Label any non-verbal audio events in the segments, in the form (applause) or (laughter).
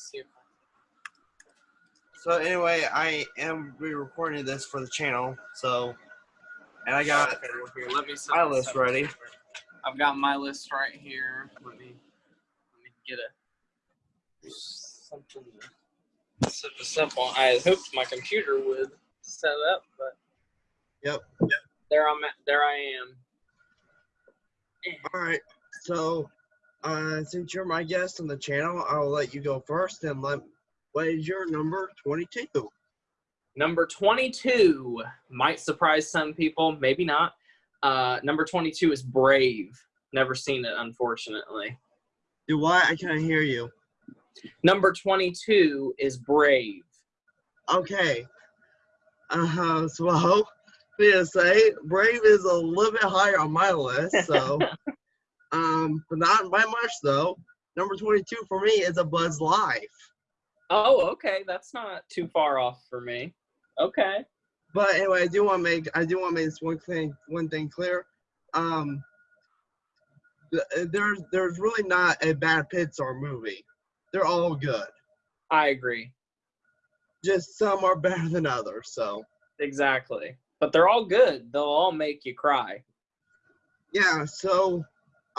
see So anyway, I am re-recording this for the channel. So, and I got Okay, well, here, let me my list ready. I've got my list right here. Let me let me get a something this. I had hoped my computer would set up, but Yep. there I'm at, there I am. All right. So, uh, since you're my guest on the channel, I'll let you go first. And let what is your number twenty-two? Number 22 might surprise some people, maybe not. Uh, number 22 is Brave. Never seen it, unfortunately. Do what? I can't hear you. Number 22 is Brave. Okay. Uh huh. So, well, to say, Brave is a little bit higher on my list. So, (laughs) um, but not by much though. Number twenty-two for me is a Bug's Life. Oh, okay. That's not too far off for me. Okay. But anyway, I do want to make I do want to make this one thing one thing clear. Um, uh, there's there's really not a bad Pixar movie. They're all good. I agree. Just some are better than others. So Exactly. But they're all good. They'll all make you cry. yeah. So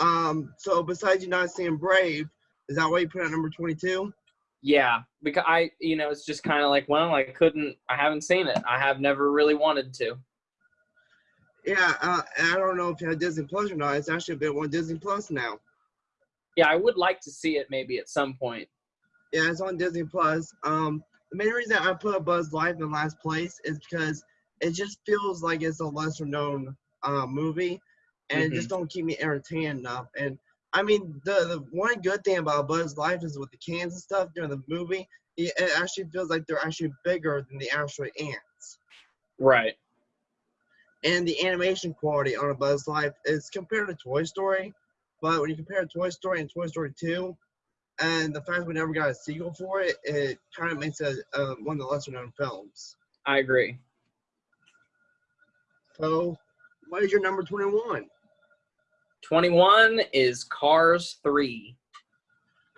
um, so besides you not seeing Brave, is that why you put at number twenty-two? Yeah, because I, you know, it's just kind of like, well, I couldn't, I haven't seen it. I have never really wanted to. Yeah. Uh, I don't know if you had Disney Plus or not. It's actually been on Disney Plus now. Yeah, I would like to see it maybe at some point. Yeah, it's on Disney Plus. Um, the main reason I put Bug's Life in last place is because it just feels like it's a lesser known uh, movie, and it just don't keep me entertained enough. And I mean, the the one good thing about Bug's Life is with the cans and stuff during the movie, it, it actually feels like they're actually bigger than the actual ants. Right. And the animation quality on a Bug's Life is compared to Toy Story, but when you compare Toy Story and Toy Story 2, and the fact we never got a sequel for it, it kind of makes it uh, one of the lesser known films. I agree. So, what is your number 21? 21 is Cars 3.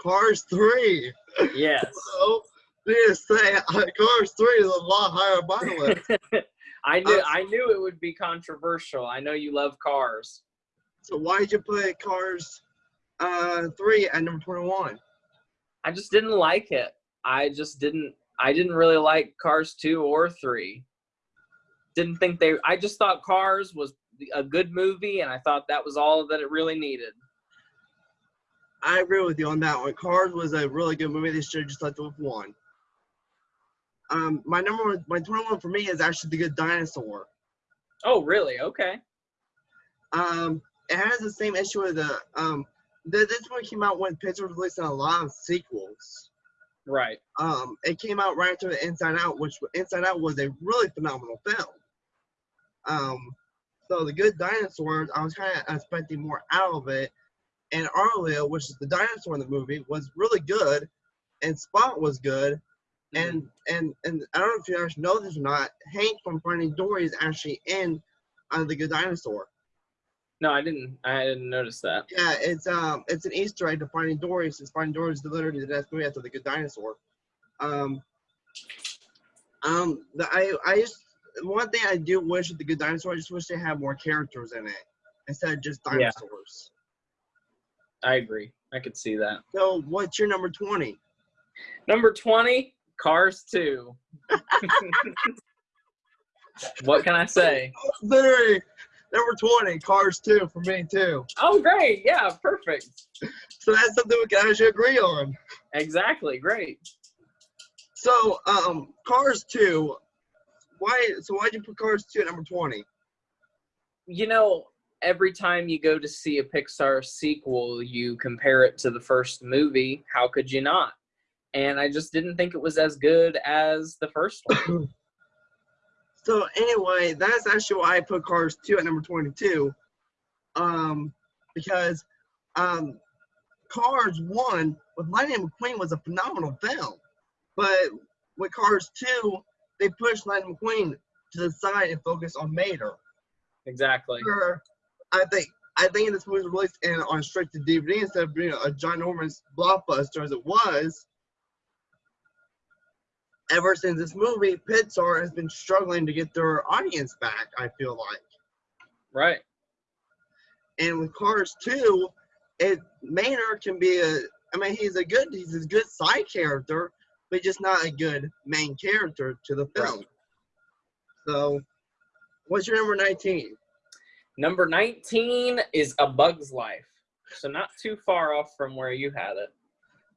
Cars 3. Yes. So, just say uh, Cars 3 is a lot higher on my (laughs) list. I knew Uh, I knew it would be controversial. I know you love cars. so, why did you put Cars uh, 3 at number 21? I just didn't like it. I just didn't I didn't really like Cars 2 or 3. Didn't think they I just thought Cars was a good movie and I thought that was all that it really needed. I agree with you on that one. Cars was a really good movie. They should have just left it with one. Um, my number one, my 21 for me is actually The Good Dinosaur. Oh, really? Okay. Um, it has the same issue with the um. The, this one came out when Pixar was releasing a lot of sequels. Right. Um, it came out right after Inside Out, which Inside Out was a really phenomenal film. Um, so the Good dinosaurs, I was kind of expecting more out of it, and Arlo, which is the dinosaur in the movie, was really good, and Spot was good, and and and I don't know if you actually know this or not. Hank from Finding Dory is actually in uh, the Good Dinosaur. No, I didn't I didn't notice that. Yeah, it's um, it's an Easter egg to Finding Dory, since Finding Dory is literally the next movie after the Good Dinosaur. Um, um, the, I I just one thing I do wish with the Good Dinosaur, I just wish they had more characters in it instead of just Yeah. dinosaurs. I agree. I could see that. So, what's your number twenty? Number 20, Cars 2. (laughs) what can I say? (laughs) Literally, number twenty, Cars two for me too. Oh, great. Yeah, perfect. So that's something we can actually agree on. Exactly. Great. So, um, Cars two. Why? So why'd you put Cars two at number twenty? You know, every time you go to see a Pixar sequel, you compare it to the first movie. How could you not? And I just didn't think it was as good as the first one. (coughs) So anyway, that's actually why I put Cars 2 at number 22. Um, because um, Cars 1 with Lightning McQueen was a phenomenal film. But with Cars 2, they pushed Lightning McQueen to the side and focused on Mater. exactly. Sure, I think I think this movie was released in on straight to DVD instead of being a ginormous blockbuster as it was. ever since this movie, Pixar has been struggling to get their audience back. I feel like, Right. and with Cars 2, it Maynard can be a. I mean, he's a good, he's a good side character, but just not a good main character to the film. So, what's your number 19? Number 19 is A Bug's Life. So not too far off from where you had it.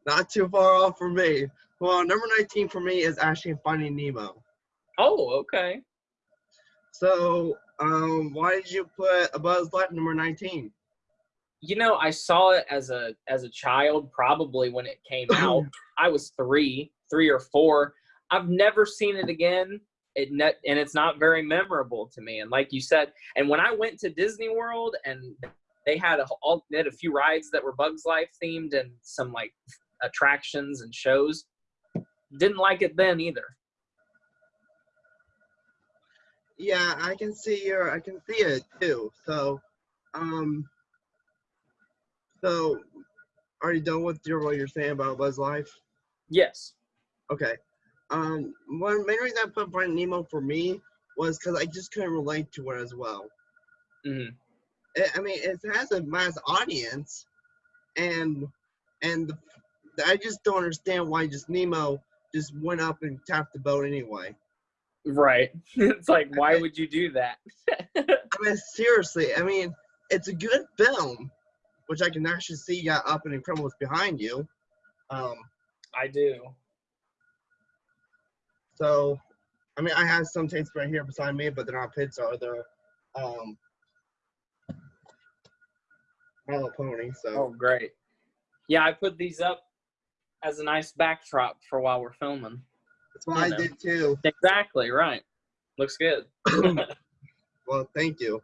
Not too far off from me. Well, number 19 for me is actually Finding Nemo. Oh, okay. So, um, why did you put A Bug's Life number 19? You know, I saw it as a as a child, probably when it came (clears throat) out. I was three, three or four. I've never seen it again. It net, and it's not very memorable to me. And like you said, and when I went to Disney World and they had a all they had a few rides that were Bugs Life themed and some like attractions and shows. Didn't like it then either. Yeah, I can see your, I can see it too. So, um, so are you done with your what you're saying about Bug's Life? Yes. Okay. Um, one main reason I put Finding Nemo for me was because I just couldn't relate to it as well. hmm it, I mean, it has a mass audience, and and the, I just don't understand why just Nemo just went up and tapped the boat anyway. Right. (laughs) it's like, why would you do that? (laughs) I mean, seriously. I mean, it's a good film, which I can actually see you got up and incredibles behind you. Um, I do. So, I mean, I have some tapes right here beside me, but they're not Pixar. They're um, My Little Pony. So. Oh, great. Yeah, I put these up as a nice backdrop for while we're filming. That's what you I know. did too. Exactly, right. Looks good. (coughs) (coughs) Well, thank you.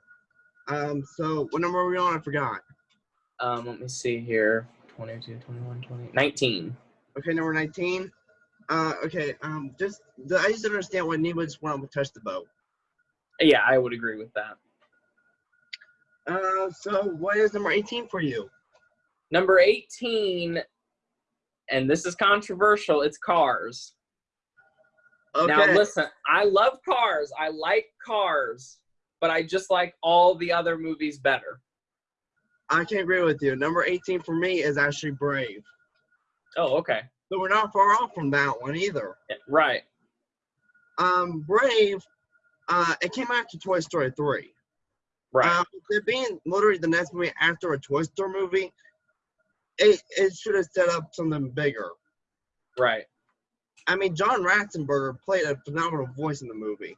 Um, so what number are we on? I forgot. um, let me see here. 22, 21, 20, 19. Okay, number 19. Uh, okay, um, just, the, I just don't understand why went up and touched the boat. Yeah, I would agree with that. Uh, so what is number 18 for you? Number 18, and this is controversial, it's Cars. Okay, Now, listen, I love Cars. I like Cars, but I just like all the other movies better. I can't agree with you. Number 18 for me is actually Brave. Oh, okay. So we're not far off from that one either. Right. Um, Brave, uh, it came after Toy Story 3. Right. Um, it being literally the next movie after a Toy Story movie, it, it should have set up something bigger. right. I mean, John Ratzenberger played a phenomenal voice in the movie.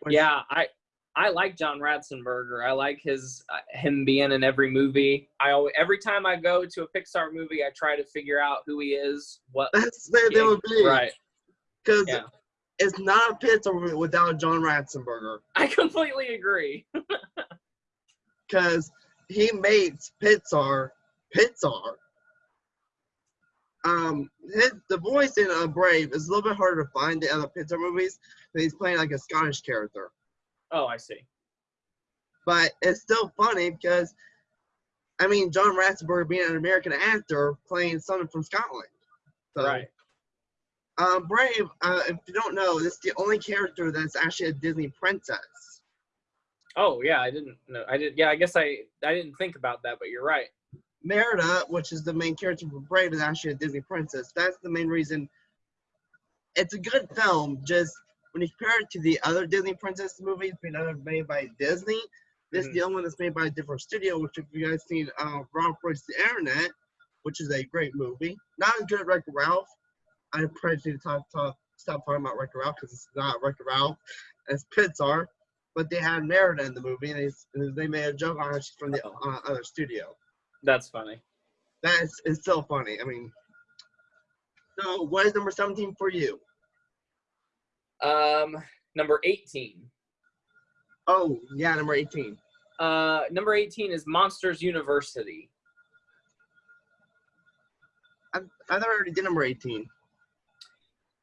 Which- Yeah, I I like John Ratzenberger. I like his uh, him being in every movie. I always, every time I go to a Pixar movie, I try to figure out who he is. What That's there they would be. right? Because Yeah. it's not a Pixar movie without John Ratzenberger. I completely agree. (laughs) Because he makes Pixar Pixar. Um, his the voice in uh, Brave is a little bit harder to find in other Pixar movies. But he's playing like a Scottish character, Oh, I see. but it's still funny because, I mean, John Ratzenberger being an American actor playing someone from Scotland. So, right. Um, Brave, uh, if you don't know, this is the only character that's actually a Disney princess. Oh yeah, I didn't know. I did. Yeah, I guess I I didn't think about that, but you're right. Merida, which is the main character for Brave, is actually a Disney princess. That's the main reason. It's a good film. Just when you compare it to the other Disney princess movies being other made by Disney, this is the only one that's made by a different studio. Which, if you guys seen uh, Ralph Breaks the Internet, which is a great movie, not as good as Wreck-It Ralph. I probably need to talk, talk, stop talking about Wreck-It Ralph because it's not Wreck-It Ralph. It's Pixar. But they had Merida in the movie, and they, they made a joke on her she's from the uh, other studio That's funny. that's it's still funny. I mean, so what is number seventeen for you? Um, number 18. Oh yeah, number eighteen. Uh, number 18 is Monsters University. I I thought I already did number eighteen.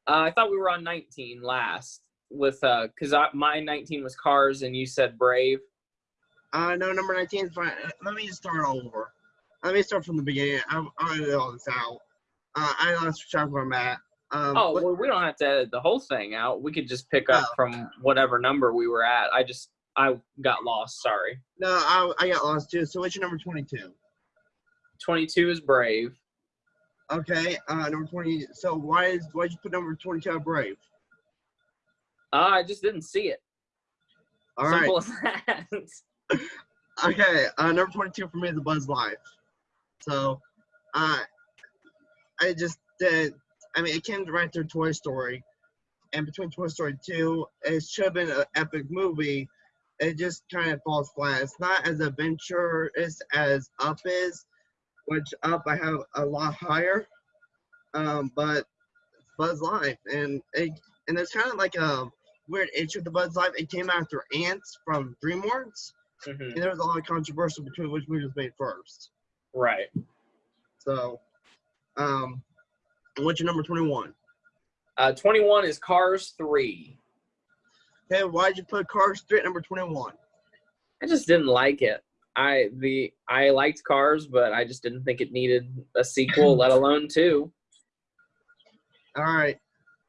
Uh, I thought we were on 19 last with uh, cause I, my 19 was Cars and you said Brave. Uh no, number nineteen is fine. Let me just start over. Let me start from the beginning. I'm I'm all this out. Uh, I lost track where I'm at. Um, Oh well, we don't have to edit the whole thing out. We could just pick up Oh. from whatever number we were at. I just I got lost. Sorry. no, I, I got lost too. So what's your number 22? Twenty-two is Brave. Okay, uh, number 20. So why is why did you put number 22 Brave? Uh, I just didn't see it. All right. Simple as that. (laughs) Okay, uh, number 22 for me is the Bug's Life. So, uh, I just did, I mean, it came right after Toy Story. And between Toy Story 2, it should have been an epic movie. It just kind of falls flat. It's not as adventurous as Up is, which Up I have a lot higher. Um, but Bug's Life. And it, and it's kind of like a weird issue with the Bug's Life. It came after Antz from DreamWorks. Mhm. And there was a lot of controversy between which movie was made first. Right. So, um, what's your number 21? Uh, twenty-one is Cars Three. Okay, why'd you put Cars 3 at number 21? I just didn't like it. I the I liked Cars, but I just didn't think it needed a sequel, let alone two. All right.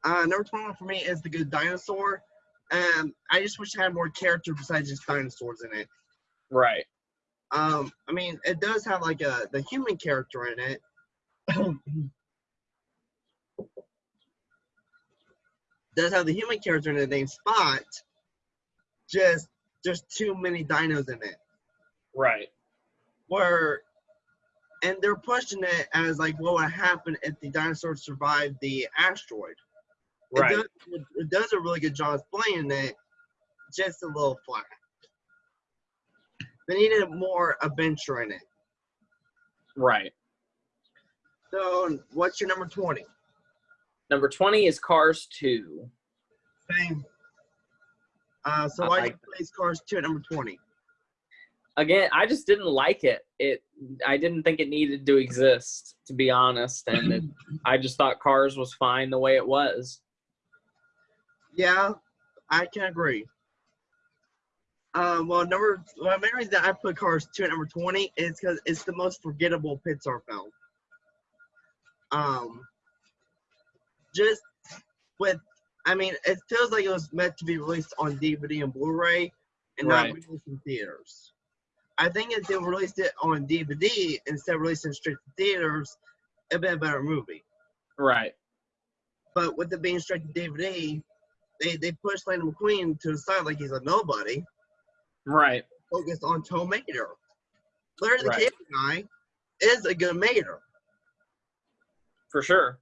Uh, number 21 for me is The Good Dinosaur. Um, I just wish it had more character besides just dinosaurs in it. Right. Um, I mean, it does have like a the human character in it. (clears throat) does have the human character in it named Spot. Just just too many dinos in it. Right. where and they're pushing it as like what would happen if the dinosaurs survived the asteroid. Right. It does, it, it does a really good job explaining it, just a little flat. They needed more adventure in it. Right. So, what's your number 20? Number twenty is Cars Two. Same. Uh, so, I why like place Cars 2 at number 20? Again, I just didn't like it. It I didn't think it needed to exist, to be honest, and it, (clears throat) I just thought Cars was fine the way it was. Yeah, I can agree. Um, well, number well, the main reason that I put Cars 2 at number 20 is because it's the most forgettable Pixar film. Um, just with, I mean, it feels like it was meant to be released on DVD and Blu-ray and Right. not released in theaters. I think if they released it on DVD instead of releasing straight to theaters, it'd been a better movie. Right. But with it being straight to DVD, they they pushed Lightning McQueen to the side like he's a nobody, Right. focused on Tow Mater. Larry the Right. Cable Guy is a good Mater. For sure.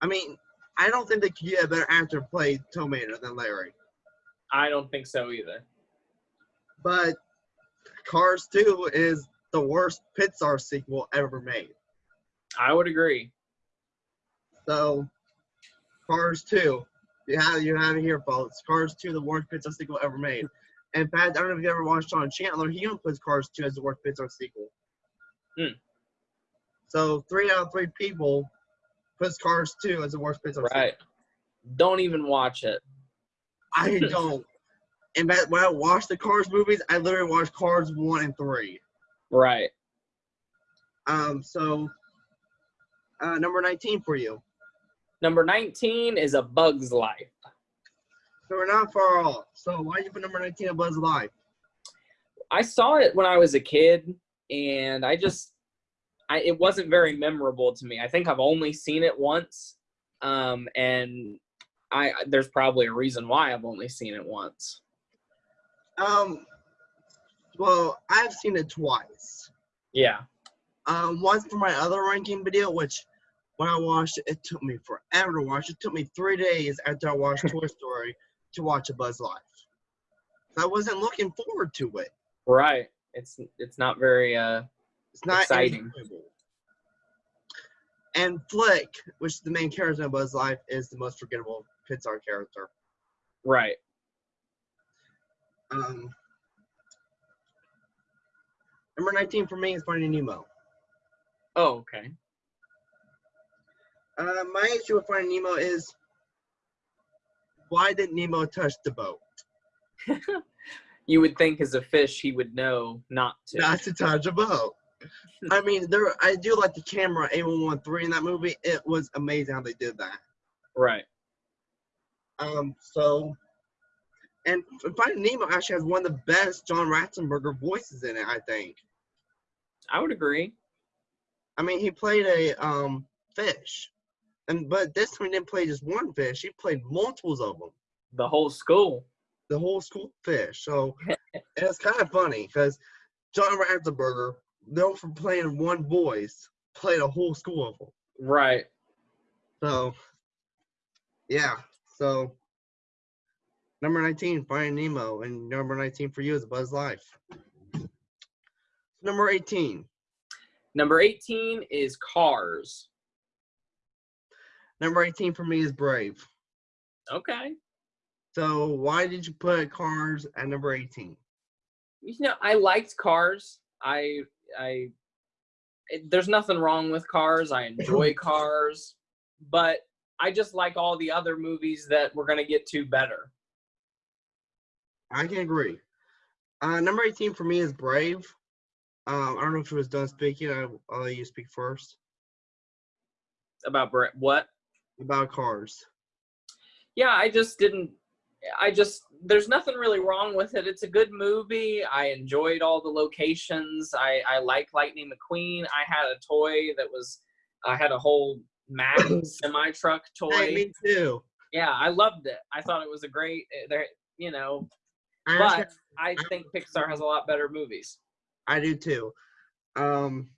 I mean, I don't think they could get a better actor to play Tow Mater than Larry. I don't think so either. But Cars 2 is the worst Pixar sequel ever made. I would agree. So, Cars 2, you have you have it here, folks. Cars 2, the worst Pixar sequel ever made. In fact, I don't know if you ever watched Sean Chandler. He even puts Cars 2 as the worst Pixar sequel. Hmm. So three out of three people puts Cars 2 as the worst Pixar Right. Don't even watch it. I (laughs) don't. In fact, when I watch the Cars movies, I literally watch Cars 1 and 3. Right. Um, so uh, number 19 for you. Number 19 is A Bug's Life. So we're not far off. So why did you put number 19 at Bug's Life? I saw it when I was a kid, and I just, I it wasn't very memorable to me. I think I've only seen it once, um, and I there's probably a reason why I've only seen it once. Um, well, I've seen it twice. Yeah. Um, once for my other ranking video, which when I watched it, it took me forever to watch. It took me three days after I watched Toy (laughs) Story to watch A Bug's Life. I wasn't looking forward to it. Right. It's it's not very uh It's not Exciting. enjoyable. And Flick, which is the main character in Bug's Life, is the most forgettable Pixar character. right. Um, number 19 for me is Finding Nemo. Oh, okay. Uh, my issue with Finding Nemo is why did Nemo touch the boat? (laughs) You would think as a fish he would know not to. Not to touch a boat. I mean, there. I do like the camera A113 in that movie. It was amazing how they did that. Right. Um, so, and Finding Nemo actually has one of the best John Ratzenberger voices in it. I think. I would agree. I mean, he played a um fish, and but this time he didn't play just one fish. He played multiples of them. The whole school. The whole school fish. So (laughs) it's kind of funny because John Ratzenberger, known for playing one voice, played a whole school of them. Right. So, yeah. So, number 19, Finding Nemo. And number 19 for you is Bug's Life. Number 18. Number 18 is Cars. Number 18 for me is Brave. Okay. So, why did you put Cars at number 18? You know, I liked Cars. I I it, there's nothing wrong with Cars. I enjoy (laughs) Cars, but I just like all the other movies that we're gonna get to better. I can agree. Uh, number 18 for me is Brave. Um, I don't know if it was done speaking. I, I'll let you speak first About Bra- what? about Cars. Yeah, I just didn't. I just there's nothing really wrong with it. It's a good movie. I enjoyed all the locations. I I like Lightning McQueen. I had a toy that was I had a whole Mack (coughs) semi truck toy. Hey, me too. Yeah, I loved it. I thought it was a great. eh, There, you know, I but I think Pixar has a lot better movies. I do too. Um,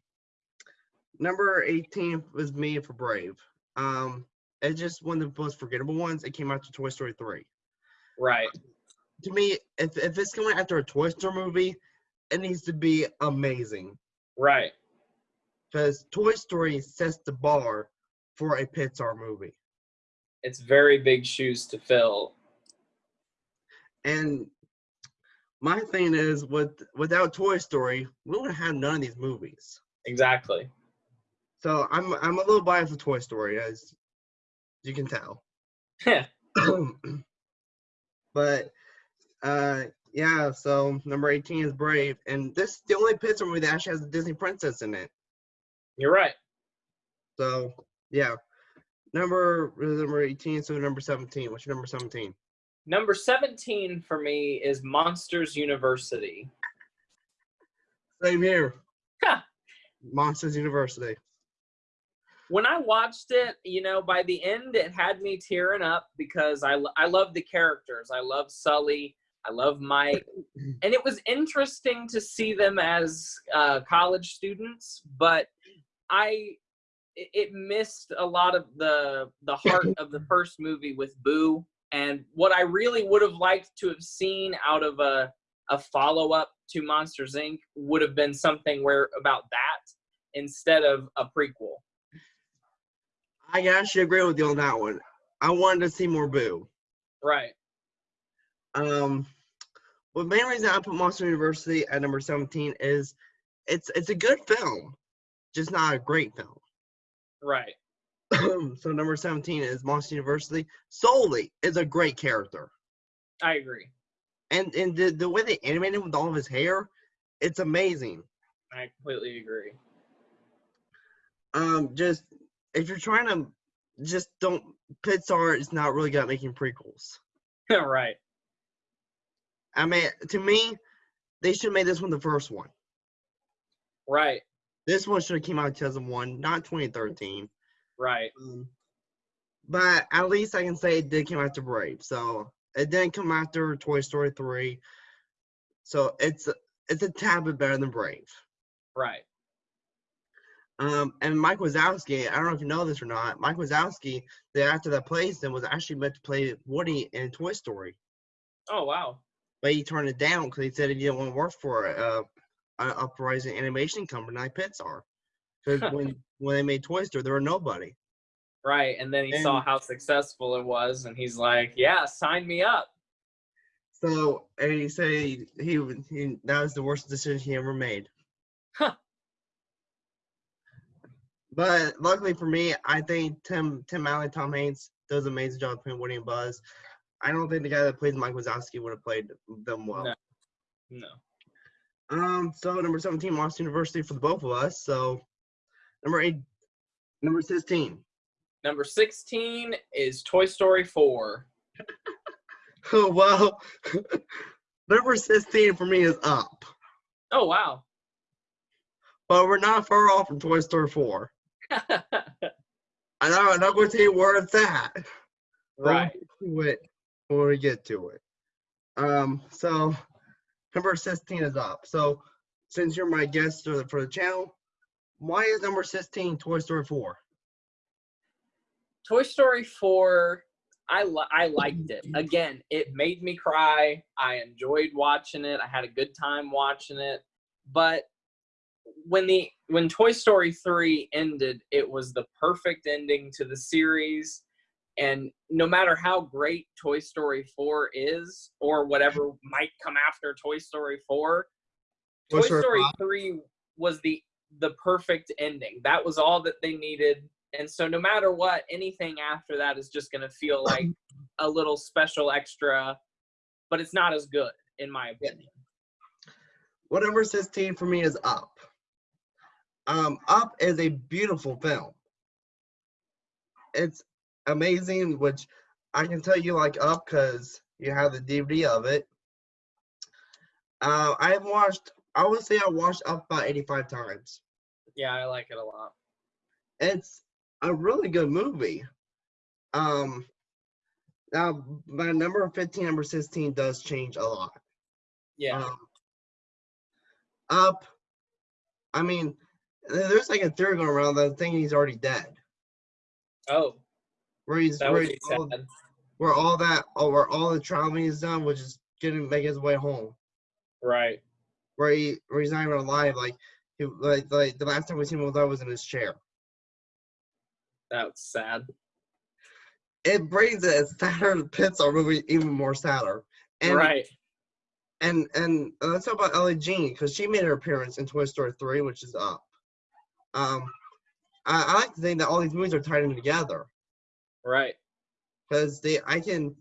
number 18 was me for Brave. Um, it's just one of the most forgettable ones. It came out to Toy Story 3. Right. To me, if, if it's coming after a Toy Story movie, it needs to be amazing. Right. Because Toy Story sets the bar for a Pixar movie. It's very big shoes to fill. And my thing is, with without Toy Story, we would have none of these movies. Exactly. So I'm I'm a little biased with Toy Story, as you can tell. (laughs) (clears throat) (clears throat) but uh yeah, so number 18 is Brave, and this is the only Pixar movie that actually has a Disney princess in it. You're right. So yeah. Number number 18, so number 17. What's your number 17? Number 17 for me is Monsters University. Same here. Huh. Monsters University. When I watched it, you know, by the end, it had me tearing up because I, I love the characters. I love Sully. I love Mike. (clears throat) And it was interesting to see them as uh, college students, but I it, it missed a lot of the the heart of the first movie with Boo. And what I really would have liked to have seen out of a a follow up to Monsters Inc. would have been something where about that instead of a prequel. I actually agree with you on that one. I wanted to see more Boo. Right. Um, well, the main reason I put Monster University at number 17 is it's it's a good film, just not a great film. Right. (clears throat) so number 17 is Monster University. Sully is a great character. I agree. And and the, the way they animated him with all of his hair, it's amazing. I completely agree. Um, just if you're trying to just don't Pixar is not really good at making prequels. (laughs) right. I mean, to me, they should have made this one the first one. Right. This one should have came out in 2001, not 2013. Right. Um, but at least I can say it did come after Brave. So it didn't come after Toy Story 3. So it's it's a tad bit better than Brave. Right. Um, and Mike Wazowski, I don't know if you know this or not. Mike Wazowski, the actor that plays him, was actually meant to play Woody in Toy Story, Oh wow. but he turned it down because he said he didn't want to work for a, a uprising animation company like Pixar. Because (laughs) when when they made Toy Story, there were nobody. Right. And then he saw how successful it was, and he's like, "Yeah, sign me up." So and he said he, he, he that was the worst decision he ever made. Huh. But luckily for me, I think Tim Tim Allen, Tom Hanks does an amazing job playing Woody and Buzz. I don't think the guy that plays Mike Wazowski would have played them well. No. No. Um, so number 17, Monster University for the both of us. So number eight, number 16. Number 16 is Toy Story 4. (laughs) Oh well, (laughs) number sixteen for me is up, Oh, wow. but we're not far off from Toy Story four. I know I'm not going to you where it's at. right. We'll get to it when we get to it. Um, so number sixteen is up. So since you're my guest for the, for the channel, why is number sixteen Toy Story four? Toy Story 4, I li- I liked it. Again, it made me cry. I enjoyed watching it. I had a good time watching it. But when the when Toy Story 3 ended, it was the perfect ending to the series. And no matter how great Toy Story 4 is or whatever might come after Toy Story 4, Toy Toy Story Story 3 was the the perfect ending. That was all that they needed. And so no matter what, anything after that is just going to feel (clears throat) like a little special extra, but it's not as good in my opinion. What number 16 for me is Up. Um, Up is a beautiful film. It's amazing, which I can tell you like Up because you have the DVD of it. Uh, I've watched, I would say I watched Up about 85 times. Yeah, I like it a lot. It's a really good movie. Um, now, my number 15, number 16 does change a lot. Yeah. Um, up. I mean, there's like a theory going around that thinking he's already dead. oh, Where he's that where, he's all, where all that oh, where all the traveling is done, which is getting make his way home. Right. Where he where he's not even alive. Like he like like the last time we seen him alive was in his chair. That's sad. It brings it sadder Pixar movie even more sadder. And right. and and uh, let's talk about Ellie Jean because she made her appearance in Toy Story 3, which is up. Um, I, I like to think that all these movies are tied in together Right. because they I can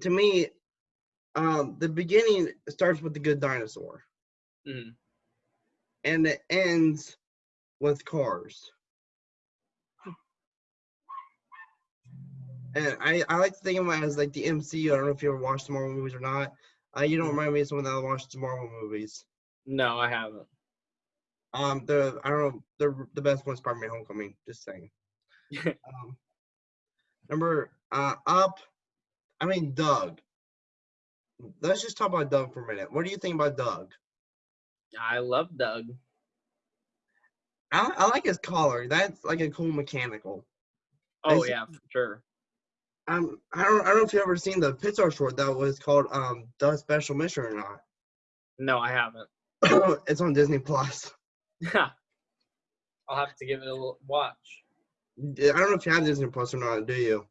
to me um the beginning starts with the good dinosaur Mm. and it ends with cars. And I, I like to think of it as like the MCU. I don't know if you ever watched the Marvel movies or not. Uh, you don't remind me of someone that watched the Marvel movies. No, I haven't. Um, the I don't know the the best one's Spider-Man: Homecoming. Just saying. (laughs) um, number uh up. I mean Dug. Let's just talk about Dug for a minute. What do you think about Dug? I love Dug. I, I like his collar. That's like a cool mechanical. Oh yeah, for sure. Um, I don't I don't know if you've ever seen the Pixar short that was called um Dug's Special Mission or not. No, I haven't. (coughs) it's on Disney Plus. (laughs) I'll have to give it a little watch. I don't know if you have Disney Plus or not. Do you?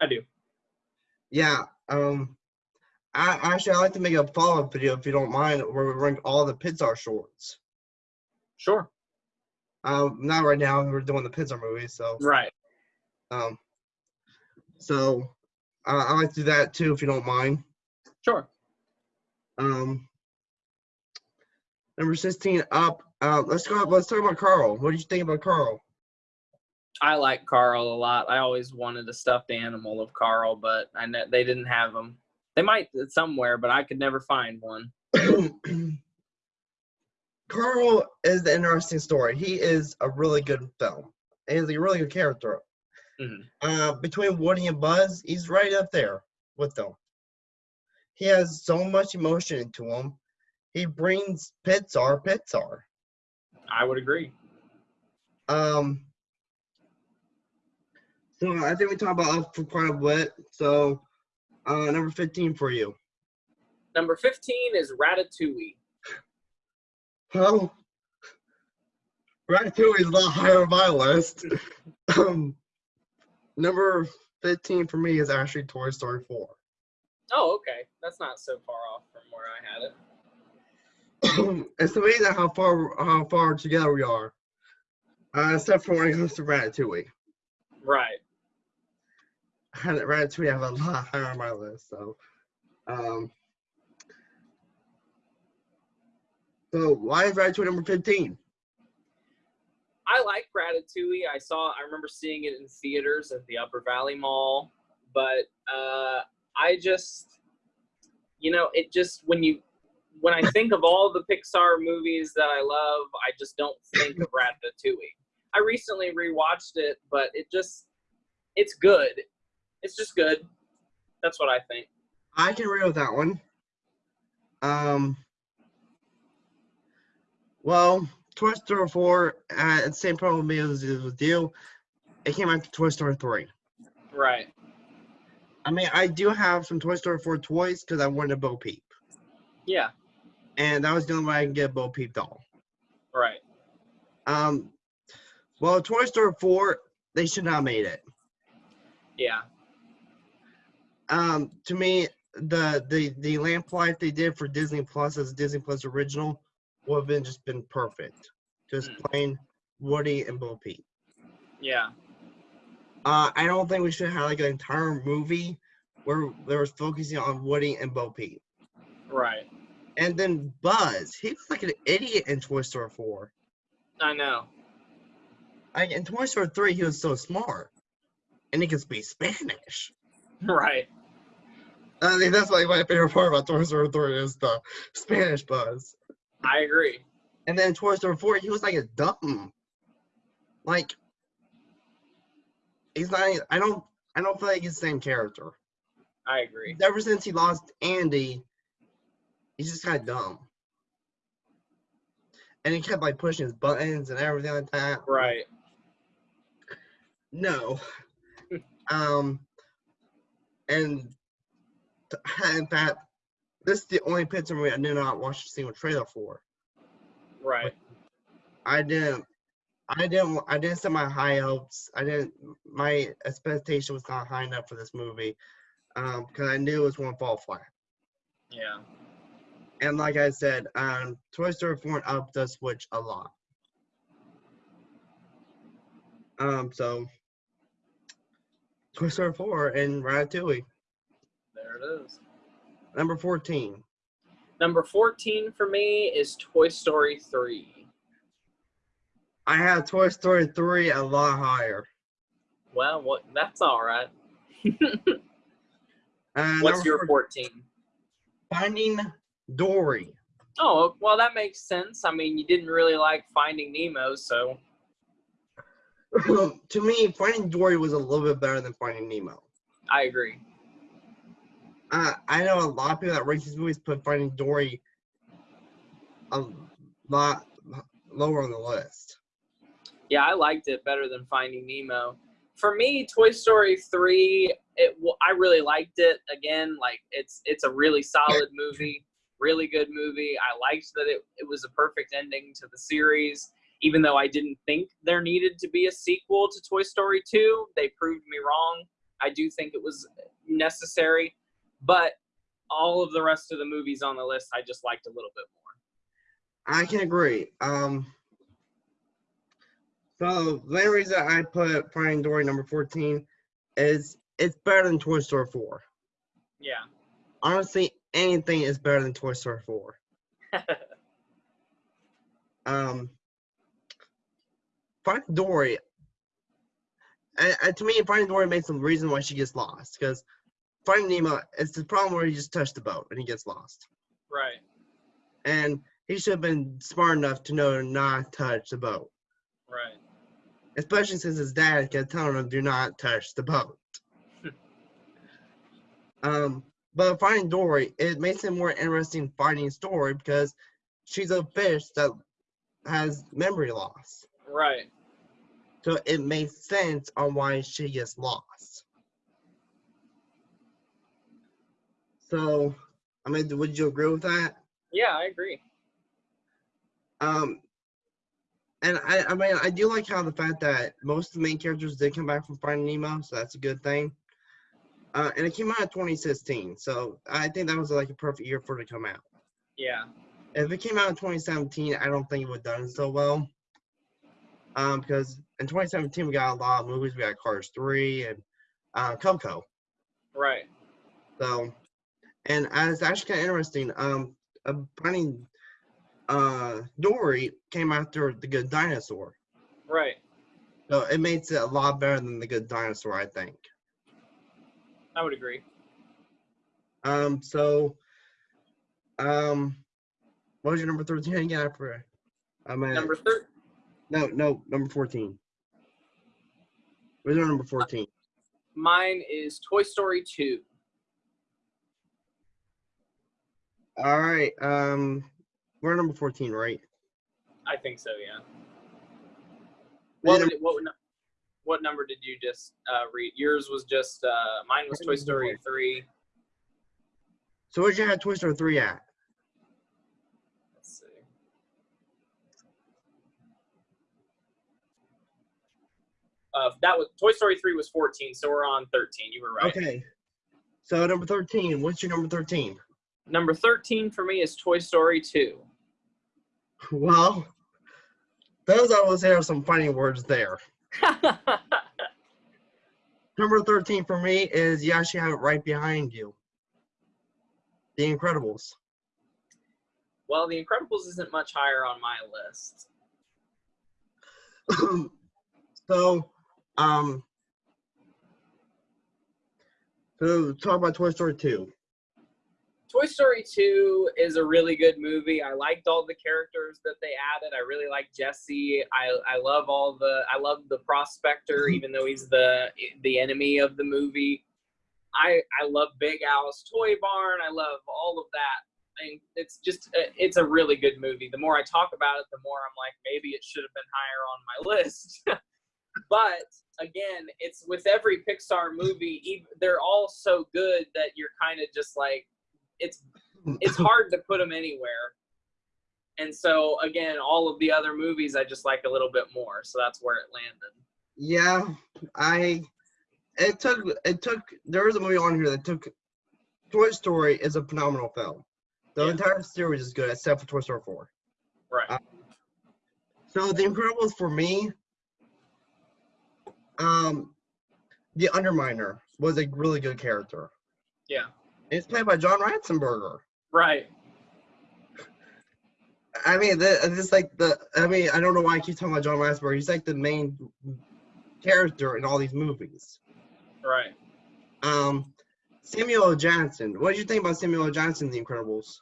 I do. Yeah. Um, I actually I like to make a follow up video if you don't mind, where we rank all the Pixar shorts. Sure. Um, not right now. We're doing the Pixar movies, so Right. um, so uh, I like to do that too if you don't mind. Sure. Um, number sixteen up. Uh, let's go. Let's talk about Carl. What did you think about Carl? I like Carl a lot. I always wanted a stuffed animal of Carl, but I ne- they didn't have them. They might somewhere, but I could never find one. (clears throat) Carl is the interesting story. He is a really good film. He's a really good character. Mhm. Uh, between Woody and Buzz, he's right up there with them. He has so much emotion into him. He brings Pixar, Pixar. I would agree. Um, so I think we talked about us for quite a bit. So, uh, number 15 for you. Number 15 is Ratatouille. Well, Ratatouille is a lot higher on my list. (laughs) um, number 15 for me is actually Toy Story 4. Oh, okay. That's not so far off from where I had it. (laughs) it's amazing how far how far together we are. Uh, except for when it comes to Ratatouille. Right. And Ratatouille I have a lot higher on my list. So, um, so why is Ratatouille number 15? I like Ratatouille. I saw. I remember seeing it in theaters at the Upper Valley Mall, but uh, I just, you know, it just when you when I think of all the Pixar movies that I love, I just don't think of Ratatouille. I recently rewatched it, but it just it's good. It's just good. That's what I think. I can agree with that one. Um. Well, Toy Story 4, uh, the same problem with me as with you. It came after Toy Story 3. Right. I mean, I do have some Toy Story 4 toys because I wanted a Bo Peep. Yeah. And that was the only way I can get a Bo Peep doll. Right. Um, well, Toy Story 4, they should not have made it. Yeah. Um, to me, the the the lamp life they did for Disney Plus as Disney Plus original would have been just been perfect. Just Mm. plain Woody and Bo Peep. Yeah. Uh, I don't think we should have like an entire movie where there was focusing on Woody and Bo Peep. Right. And then Buzz, he was like an idiot in Toy Story 4. I know. Like in Toy Story 3, he was so smart. And he could speak Spanish. Right. I think that's like my favorite part about Toy Story 3 is the Spanish Buzz. I agree. And then Toy Story 4, he was like a dumb. Like he's not I don't I don't feel like he's the same character. I agree. Ever since he lost Andy, he's just kind of dumb. And he kept like pushing his buttons and everything like that. Right. No. (laughs) um and in fact, this is the only Pixar movie I did not watch a single trailer for. Right. I didn't. I didn't. I didn't set my high hopes. I didn't. My expectation was not high enough for this movie, um, because I knew it was going to fall flat. Yeah. And like I said, um, Toy Story 4 and up does switch a lot. Um, so Toy Story 4 and Ratatouille, There it is. number 14. Number 14 for me is Toy Story 3. I have Toy Story 3 a lot higher. Well, what that's all right. (laughs) Uh, What's your 14, 14? Finding Dory. Oh, well, that makes sense. I mean, you didn't really like Finding Nemo, so (laughs) to me, Finding Dory was a little bit better than Finding Nemo. I agree. Uh, I know a lot of people that rate these movies put Finding Dory a lot lower on the list. Yeah, I liked it better than Finding Nemo. For me, Toy Story 3, it I really liked it. Again, like it's it's a really solid movie, really good movie. I liked that it, it was a perfect ending to the series. Even though I didn't think there needed to be a sequel to Toy Story 2, they proved me wrong. I do think it was necessary, but all of the rest of the movies on the list I just liked a little bit more. I can agree. Um, so the main reason I put Finding Dory number 14 is it's better than Toy Story 4. Yeah. Honestly, anything is better than Toy Story 4. (laughs) um, Finding Dory, to me, Finding Dory makes some reason why she gets lost because Finding Nemo, it's the problem where he just touched the boat and he gets lost, right. and he should have been smart enough to know to not touch the boat, Right. especially since his dad kept telling him do not touch the boat. (laughs) um, but Finding Dory, it makes it more interesting finding story because she's a fish that has memory loss. Right. So it makes sense on why she gets lost. So, I mean, would you agree with that? Yeah, I agree. Um, and I, I mean, I do like how the fact that most of the main characters did come back from Finding Nemo, so that's a good thing. Uh, and it came out in 2016, so I think that was like a perfect year for it to come out. Yeah. If it came out in 2017, I don't think it would have done so well. Um, because in 2017 we got a lot of movies. We got Cars 3 and uh, Coco. Right. So, and uh, it's actually kind of interesting. Um, Finding uh, Dory came after The Good Dinosaur. Right. So it makes it a lot better than the Good Dinosaur, I think. I would agree. Um, so, um, what was your number thirteen again? I forgot. I'm at, Number thir- no, no, number fourteen. Where's your number fourteen? mine is Toy Story 2. All right. Um, we're number fourteen, right? I think so, yeah. What What would what would, what number did you just uh, read? Yours was just uh, mine was Toy Story 3. So where'd you have Toy Story three at? Let's see. Uh, that was Toy Story 3 was 14, so we're on 13. You were right. Okay. So number thirteen. What's your number thirteen? Number 13 for me is Toy Story 2. Well, those I will say are some funny words there. (laughs) Number 13 for me is you actually have it right behind you. The Incredibles. well, The Incredibles isn't much higher on my list. (laughs) so, um, so talk about Toy Story 2. Toy Story 2 is a really good movie. I liked all the characters that they added. I really like Jesse. I, I love all the I love the prospector, (laughs) even though he's the the enemy of the movie. I I love Big Al's Toy Barn. I love all of that. I mean, it's just uh, it's a really good movie. The more I talk about it, the more I'm like maybe it should have been higher on my list. (laughs) but again, it's with every Pixar movie, they're all so good that you're kind of just like it's it's hard to put them anywhere. And so again, all of the other movies I just like a little bit more. So that's where it landed. Yeah, I. It took. It took. There was a movie on here that took. Toy Story is a phenomenal film. The Yeah. entire series is good except for Toy Story 4. Right. Uh, So The Incredibles for me, um, the Underminer was a really good character. Yeah. It's played by John Ratzenberger. Right. I mean, the, it's like the. I mean, I don't know why I keep talking about John Ratzenberger. He's like the main character in all these movies. Right. Um, Samuel Johnson. What did you think about Samuel Johnson, in The Incredibles?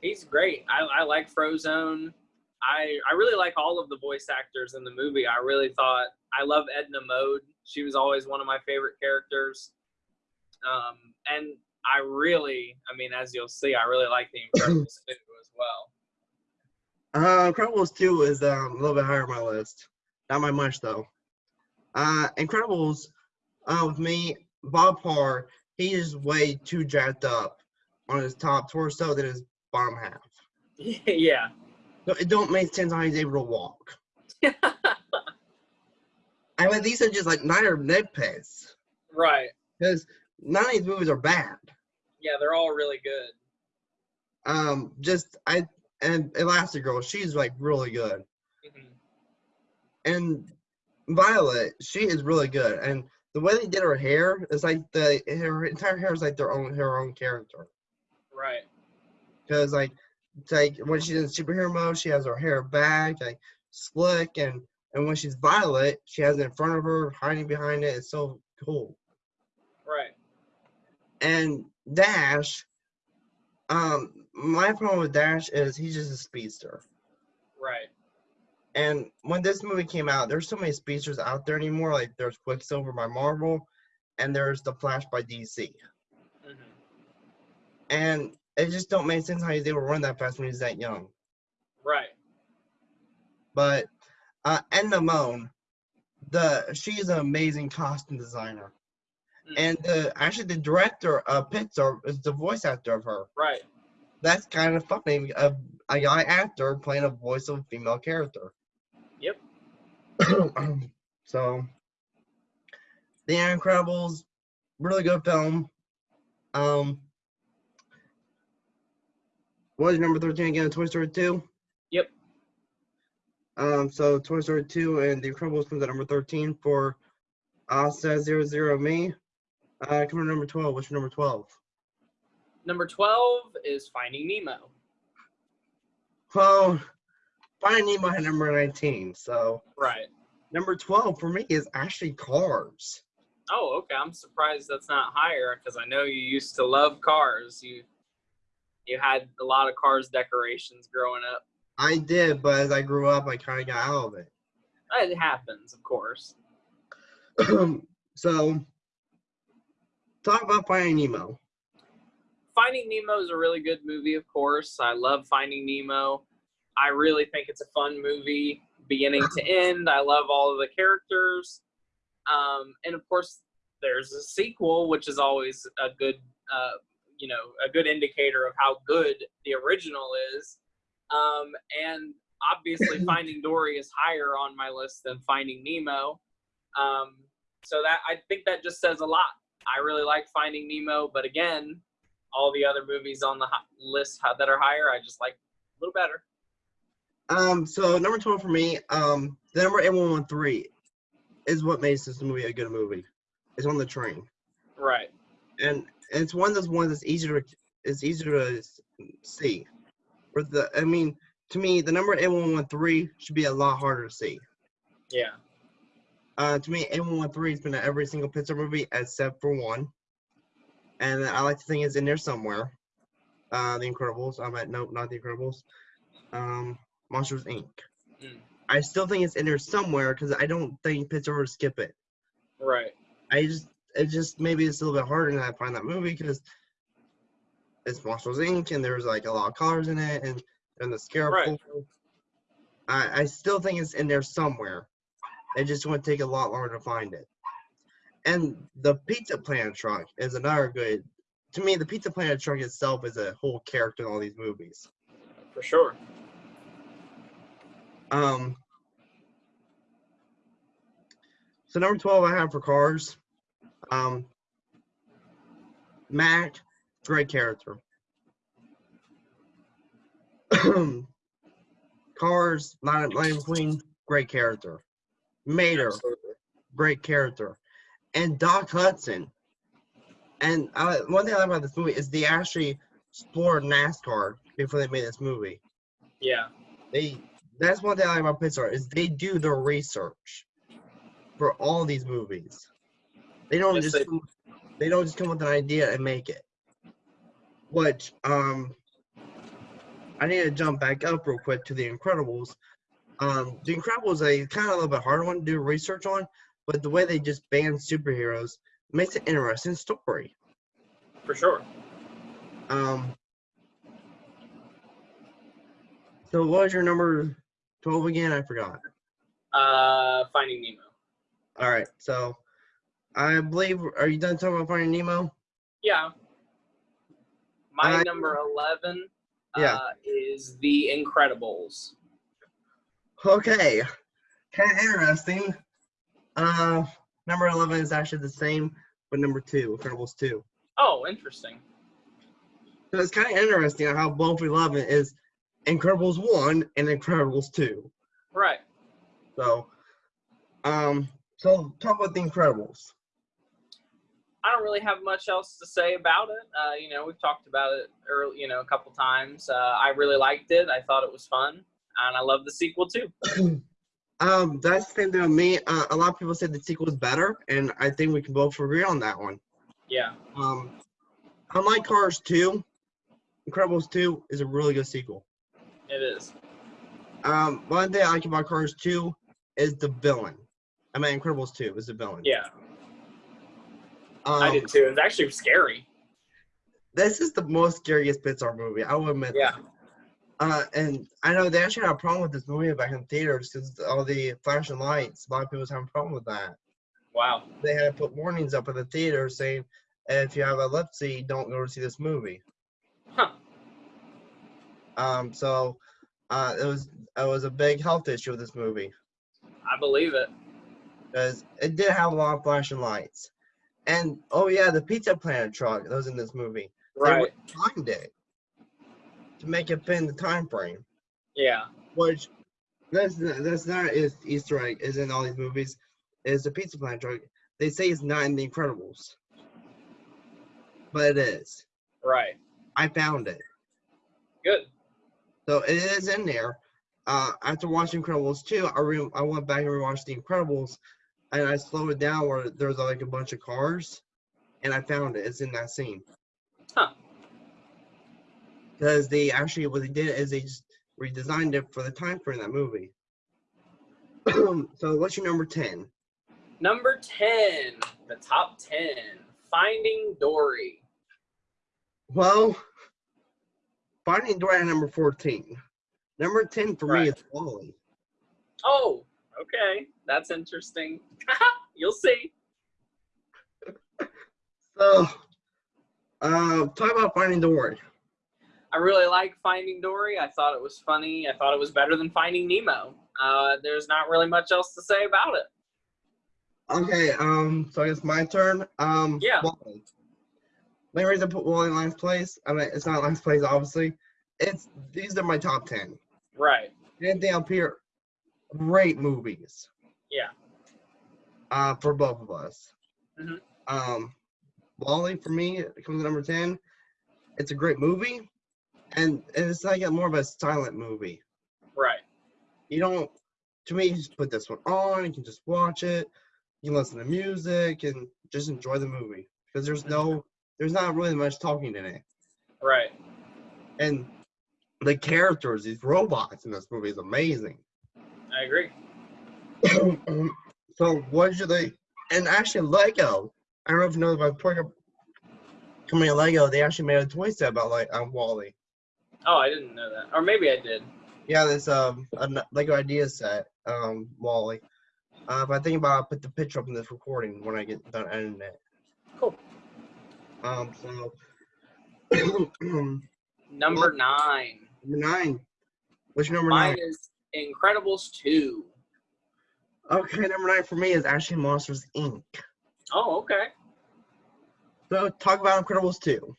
He's great. I, I like Frozone. I I really like all of the voice actors in the movie. I really thought I love Edna Mode. She was always one of my favorite characters. Um, and I really, I mean, as you'll see, I really like the (coughs) Incredibles 2 as well. Uh, Incredibles 2 is um, a little bit higher on my list. Not by much, though. Uh, Incredibles, uh, with me, Bob Parr, he is way too jacked up on his top torso than his bottom half. (laughs) yeah. So it don't make sense how he's able to walk. (laughs) I mean, these are just like neither nitpicks. right. Because none of these movies are bad. Yeah, they're all really good. Um, just, I, and Elastigirl, she's like really good. Mhm. and Violet, she is really good. And the way they did her hair is like the her entire hair is like their own her own character. Right. Because like like when she's in superhero mode, she has her hair back, like slick, and and when she's Violet, she has it in front of her, hiding behind it. It's so cool. And Dash, um, my problem with Dash is he's just a speedster. Right. And when this movie came out, there's so many speedsters out there anymore. Like there's Quicksilver by Marvel, and there's the Flash by DC. hmm And it just don't make sense how he's able to run that fast when he's that young. Right. But uh, Edna Mode, the she's an amazing costume designer. And the actually the director of Pixar is the voice actor of her. Right. That's kind of funny. A, a guy actor playing a voice of a female character. Yep. (clears throat) so, The Incredibles, really good film. Um, what was number 13 again? Toy Story 2? Yep. Um, so Toy Story 2 and The Incredibles comes at number 13 for uh says zero zero me. Uh come on number 12. What's your number 12? Number 12 is Finding Nemo. Well, Finding Nemo had number 19, so Right. Number 12 for me is actually Cars. Oh, okay. I'm surprised that's not higher because I know you used to love cars. You you had a lot of cars decorations growing up. I did, but as I grew up, I kind of got out of it. It happens, of course. (clears throat) so, talk about Finding Nemo. Finding Nemo is a really good movie, of course. I love Finding Nemo. I really think it's a fun movie, beginning to (laughs) end. I love all of the characters. Um, and of course, there's a sequel, which is always a good, uh, you know, a good indicator of how good the original is. Um, and obviously, (laughs) Finding Dory is higher on my list than Finding Nemo. Um, so that I think that just says a lot. I really like Finding Nemo, but again, all the other movies on the list that are higher, I just like a little better. Um, so number twelve for me, um, the number eight one one three is what makes this movie a good movie. It's on the train. Right. And it's one of those ones that's easier to it's easier to see. For the I mean, to me, the number eight one one three should be a lot harder to see. Yeah. Uh, to me, eight one one three has been in every single Pixar movie except for one, and I like to think it's in there somewhere. Uh, The Incredibles. I'm at nope, not The Incredibles. Um, Monsters Inc. Mm. I still think it's in there somewhere because I don't think Pixar would skip it. Right. I just it just maybe it's a little bit harder to find that movie because it's Monsters Inc. and there's like a lot of colors in it and and the scare. Right. I I still think it's in there somewhere. It just would take a lot longer to find it. And the Pizza Planet truck is another good. To me, the Pizza Planet truck itself is a whole character in all these movies. For sure. Um, so number 12 I have for cars. Um, Mack, great character. (clears throat) cars, Lightning McQueen, great character. Mater, Absolutely. great character. And Doc Hudson. And uh, one thing I like about this movie is they actually explored NASCAR before they made this movie. Yeah. They that's one thing I like about Pixar is they do their research for all these movies. They don't yes, just they, they don't just come with an idea and make it. Which um I need to jump back up real quick to the Incredibles. Um, the Incredibles a kind of a little bit harder one to do research on, but the way they just ban superheroes makes it interesting story. For sure. Um. So what was your number 12 again? I forgot. Uh, Finding Nemo. All right. So, I believe. Are you done talking about Finding Nemo? Yeah. My uh, number 11 yeah. Uh, is The Incredibles. Okay. Kind of interesting. Uh, number 11 is actually the same, but number two, Incredibles 2. Oh, interesting. So it's kind of interesting how both 11 is Incredibles one and Incredibles two. Right. So, um, so talk about the Incredibles. I don't really have much else to say about it. Uh, you know, we've talked about it early, you know, a couple times. Uh, I really liked it. I thought it was fun, and I love the sequel too. (clears throat) um, that's the same thing with me. Uh, a lot of people say the sequel is better, and I think we can both agree on that one. Yeah. Um, unlike Cars 2, Incredibles 2 is a really good sequel. It is. Um, one thing I like about Cars 2 is the villain. I mean, Incredibles 2 is the villain. Yeah. Um, I did too. It's actually scary. This is the most scariest Pixar movie. I will admit. Yeah. Uh, and I know they actually had a problem with this movie back in theaters because all the flashing lights. A lot of people having a problem with that. Wow. They had to put warnings up in the theater saying, if you have epilepsy, don't go to see this movie. Huh. Um, so uh, it was it was a big health issue with this movie. I believe it. Because it did have a lot of flashing lights. And oh yeah, the Pizza Planet truck that was in this movie. Right. They timed it to make it fit in the time frame. Yeah. Which that's that's not is Easter egg is in all these movies. Is the Pizza Planet truck? They say it's not in the Incredibles. But it is. Right. I found it. Good. So it is in there. uh, after watching Incredibles 2, I re- I went back and rewatched The Incredibles, and I slowed it down where there's like a bunch of cars, and I found it. It's in that scene. Because they actually what they did is they just redesigned it for the time frame of that movie. (clears throat) so what's your number ten? Number 10, the top 10, Finding Dory. Well, Finding Dory at number fourteen. Number ten for me is WALL-E. Oh, okay. That's interesting. (laughs) You'll see. (laughs) So, uh, talk about Finding Dory. I really like Finding Dory. I thought it was funny. I thought it was better than Finding Nemo. Uh, there's not really much else to say about it. Okay, um, so I guess my turn. Um, Yeah. WALL-E. The reason I put WALL-E in last place, I mean, it's not last place, obviously. It's these are my top ten. Right. Anything up here, great movies. Yeah. Uh, for both of us. Mhm. Um, WALL-E for me it comes at number ten. It's a great movie, and it's like a more of a silent movie. Right. you don't to me you just put this one on you can just watch it you can listen to music and just enjoy the movie because there's no there's not really much talking in it Right. and the characters these robots in this movie is amazing I agree. (clears throat) so what should they and actually lego i don't know if you know about the company lego they actually made a toy set about like um, WALL-E Oh, I didn't know that. Or maybe I did. yeah this um a lego idea set um WALL-E uh, if i think about it, i'll put the picture up in this recording when i get done editing it Cool. Um, so (clears throat) number Number nine. nine. Which number Mine nine? is Incredibles 2. Okay, number nine for me is actually Monsters Inc. Oh, okay. So talk about Incredibles 2.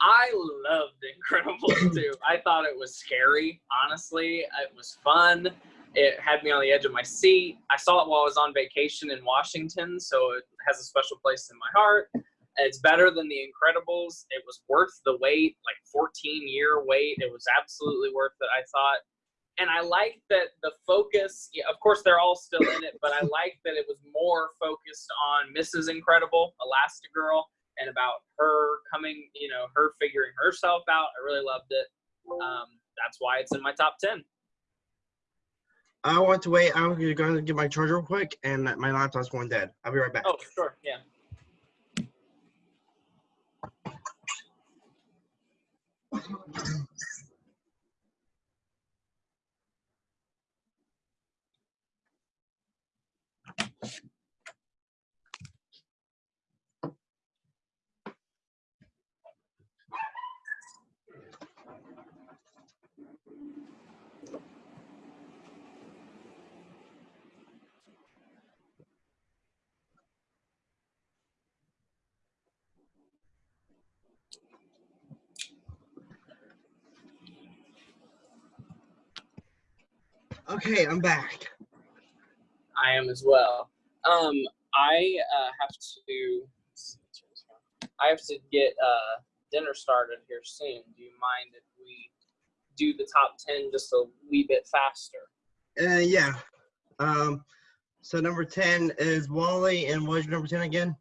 I loved Incredibles (clears throat) 2. I thought it was scary, honestly. It was fun. It had me on the edge of my seat. I saw it while I was on vacation in Washington, so it has a special place in my heart. It's better than The Incredibles. It was worth the wait, like 14 year wait. It was absolutely worth it, I thought. And I like that the focus, yeah, of course, they're all still in it, but I like that it was more focused on Mrs. Incredible, Elastigirl, and about her coming, you know, her figuring herself out. I really loved it. Um, that's why it's in my top 10. I want to wait. I'm going to get my charger real quick, and my laptop's going dead. I'll be right back. Oh, sure. Yeah. Okay, I'm back. I am as well. Um, I uh, have to. I have to get uh, dinner started here soon. Do you mind if we do the top ten just a wee bit faster? Uh, yeah. Um, so number 10 is WALL-E, and was your number 10 again?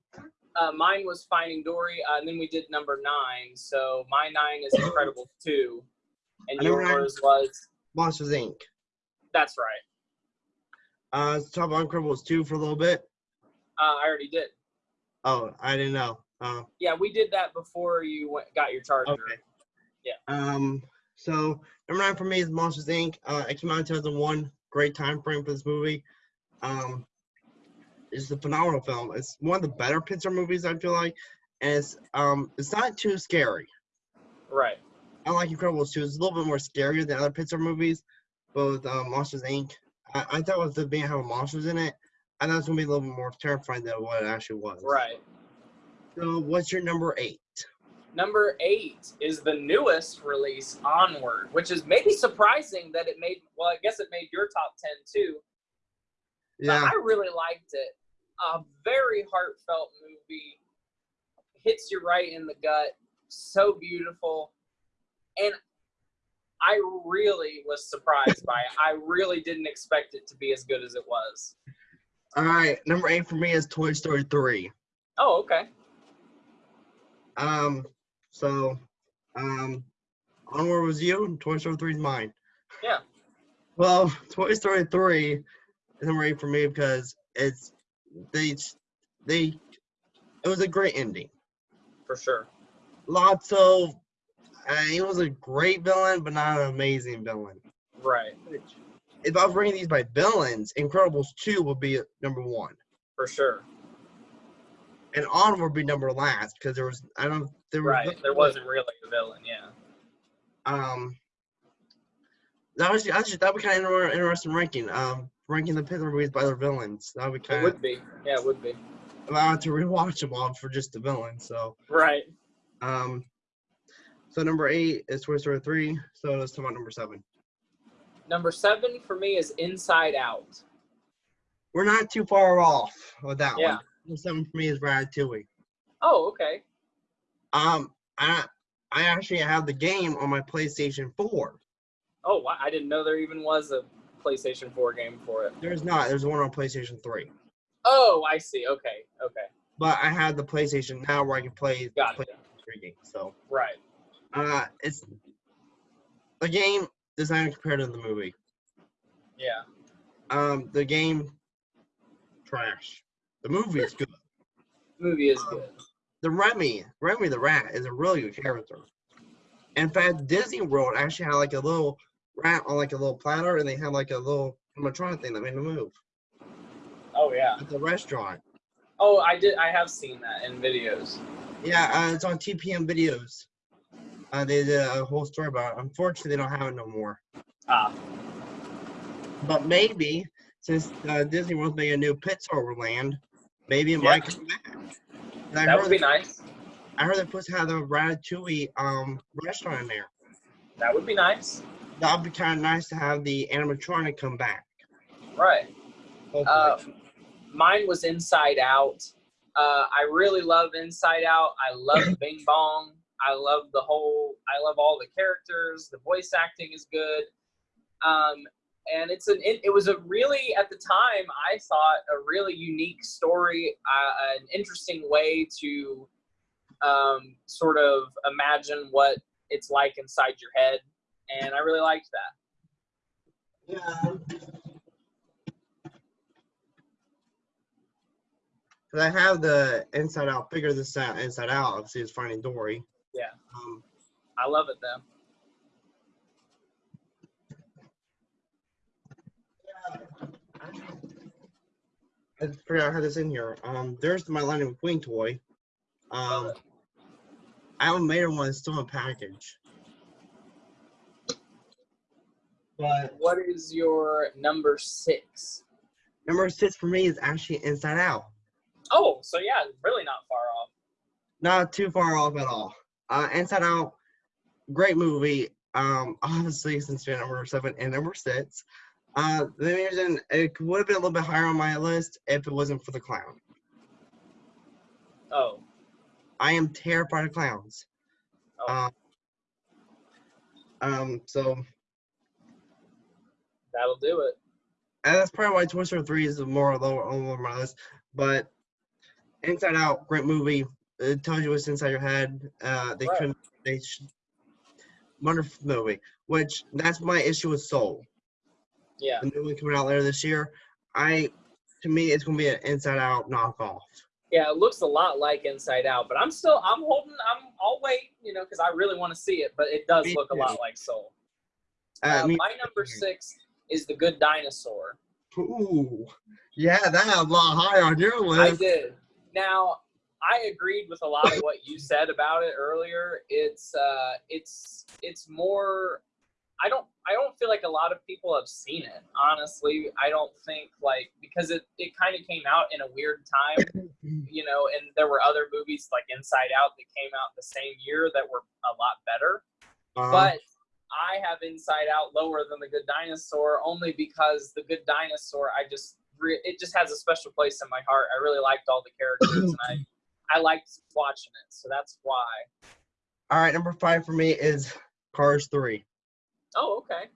Uh, mine was Finding Dory, uh, and then we did number nine. So my nine is (coughs) Incredibles two, and yours was. Monsters Inc. That's right. Uh, talk about Incredibles 2 for a little bit. Uh, I already did. Oh, I didn't know. Uh, Yeah, we did that before you went, got your charger. Okay. Yeah. Um. So number nine for me is Monsters Inc. Uh, it came out in 2001. Great time frame for this movie. Um, it's a phenomenal film. It's one of the better Pixar movies I feel like, and it's um, it's not too scary. Right. Unlike Incredibles 2, it's a little bit more scarier than other Pixar movies. But with um, Monsters Inc., I, I thought with the being having monsters in it, I thought it was gonna be a little bit more terrifying than what it actually was. Right. So what's your number eight? Number eight is the newest release, Onward, which is maybe surprising that it made. Well, I guess it made your top ten too. But Yeah. I really liked it. A very heartfelt movie. Hits you right in the gut. So beautiful. And I really was surprised by it. I really didn't expect it to be as good as it was. All right, number eight for me is Toy Story three. Oh, okay. Um, so, um, onward was you, and Toy Story three is mine. Yeah. Well, Toy Story three is number eight for me because it's they they it was a great ending. For sure. Lots of uh, he was a great villain, but not an amazing villain. Right. If I was ranking these by villains, Incredibles two would be number one, For sure. and Onward would be number last because there was I don't there was Right. There wasn't really a villain. Yeah. um that was actually that would kind of inter- interesting ranking um ranking the Pixar movies by their villains that would It kind of would be. Yeah, it would be. allow it to rewatch them all for just the villain so Right. um so number eight is Toy Story three so let's talk about number seven Number seven for me is Inside Out. we're not too far off with that Yeah. one number seven for me is Ratatouille Oh, okay. um I I actually have the game on my PlayStation Four. Oh, I didn't know there even was a PlayStation 4 game for it. there's not there's one on PlayStation Three. Oh, I see. Okay. Okay. but I have the PlayStation now where I can play play three games so. Right. Uh, it's the game does not compare to the movie. Yeah. Um, the game trash. The movie is good. Movie is good. The Remy, Remy the rat, is a really good character. In fact, Disney World actually had like a little rat on like a little platter, and they had like a little animatronic thing that made him move Oh, yeah. at the restaurant. Oh, I did. I have seen that in videos. Yeah, uh, it's on TPM videos. Uh, they did a whole story about it. Unfortunately, they don't have it no more. Ah. But maybe since uh, Disney World's making a new Pixar land, maybe it Yeah. might come back. And I That would be that- nice. I heard they're supposed to have the Ratatouille um restaurant in there. That would be nice. That would be kind of nice to have the animatronic come back. Right. Uh, mine was Inside Out. Uh, I really love Inside Out. I love (coughs) Bing Bong. I love the whole. I love all the characters. The voice acting is good. Um, and it's an. It, it was a really at the time I thought a really unique story, uh, an interesting way to um, sort of imagine what it's like inside your head, and I really liked that. yeah. Cause I have the Inside Out. Figure this out. Inside Out. Obviously, it's Finding Dory. Yeah. Um, I love it though. I forgot I had this in here. Um, there's my Lightning McQueen toy. Um. I haven't made one. It's still in package. But What is your number six? number six for me is actually Inside Out. Oh, so yeah, really not far off. Not too far off at all. Uh, Inside Out, great movie. Um, obviously, since you're number seven and number six, uh, the reason it would have been a little bit higher on my list if it wasn't for the clown. Oh, I am terrified of clowns. oh, Um, um, so that'll do it. and that's probably why Toy Story 3 is more lower on my list. But Inside Out, great movie. It tells you what's inside your head. Uh, they Right. couldn't. They sh- wonderful movie. Which that's my issue with Soul. Yeah, The new one coming out later this year. I, to me, it's gonna be an Inside Out knockoff. yeah, it looks a lot like Inside Out, but I'm still, I'm holding, I'm, I'll wait, you know, because I really want to see it, but it does Me look a lot like Soul. Uh, Uh, my number six is The Good Dinosaur. Ooh, yeah, that had a lot higher on your list. I did. Now, I agreed with a lot of what you (laughs) said about it earlier. It's uh it's it's more I don't I don't feel like a lot of people have seen it. Honestly, I don't think like because it it kind of came out in a weird time, (laughs) you know, and there were other movies like Inside Out that came out the same year that were a lot better. Uh, But I have Inside Out lower than The Good Dinosaur only because The Good Dinosaur, I just it just has a special place in my heart. I really liked all the characters and I (clears throat) I liked watching it, so that's why. all right, number five for me is Cars 3. Oh, okay.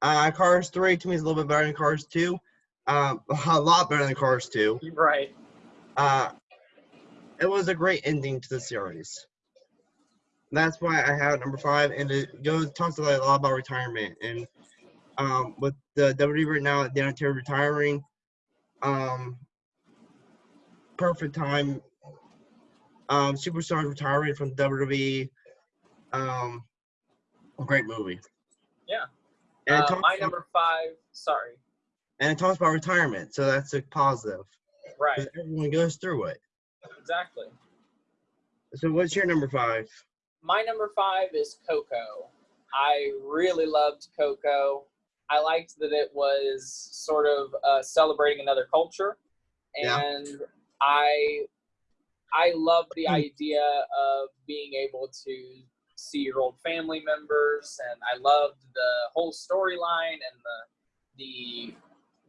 Uh, Cars 3 to me is a little bit better than Cars 2. Um, (laughs) a lot better than Cars 2. Right. Uh, it was a great ending to the series. That's why I have number five, and it goes talks a lot about retirement and um, with the WWE right now, Dan Terry retiring, um, perfect time. Um, superstars retiring from WWE. Um, great movie. Yeah. And Uh, my number five. Sorry. and it talks about retirement, so that's a positive. Right. Everyone goes through it. Exactly. So, what's your number five? My number five is Coco. I really loved Coco. I liked that it was sort of uh, celebrating another culture, Yeah. and I I love the Hmm. idea of being able to see your old family members, and I loved the whole storyline and the the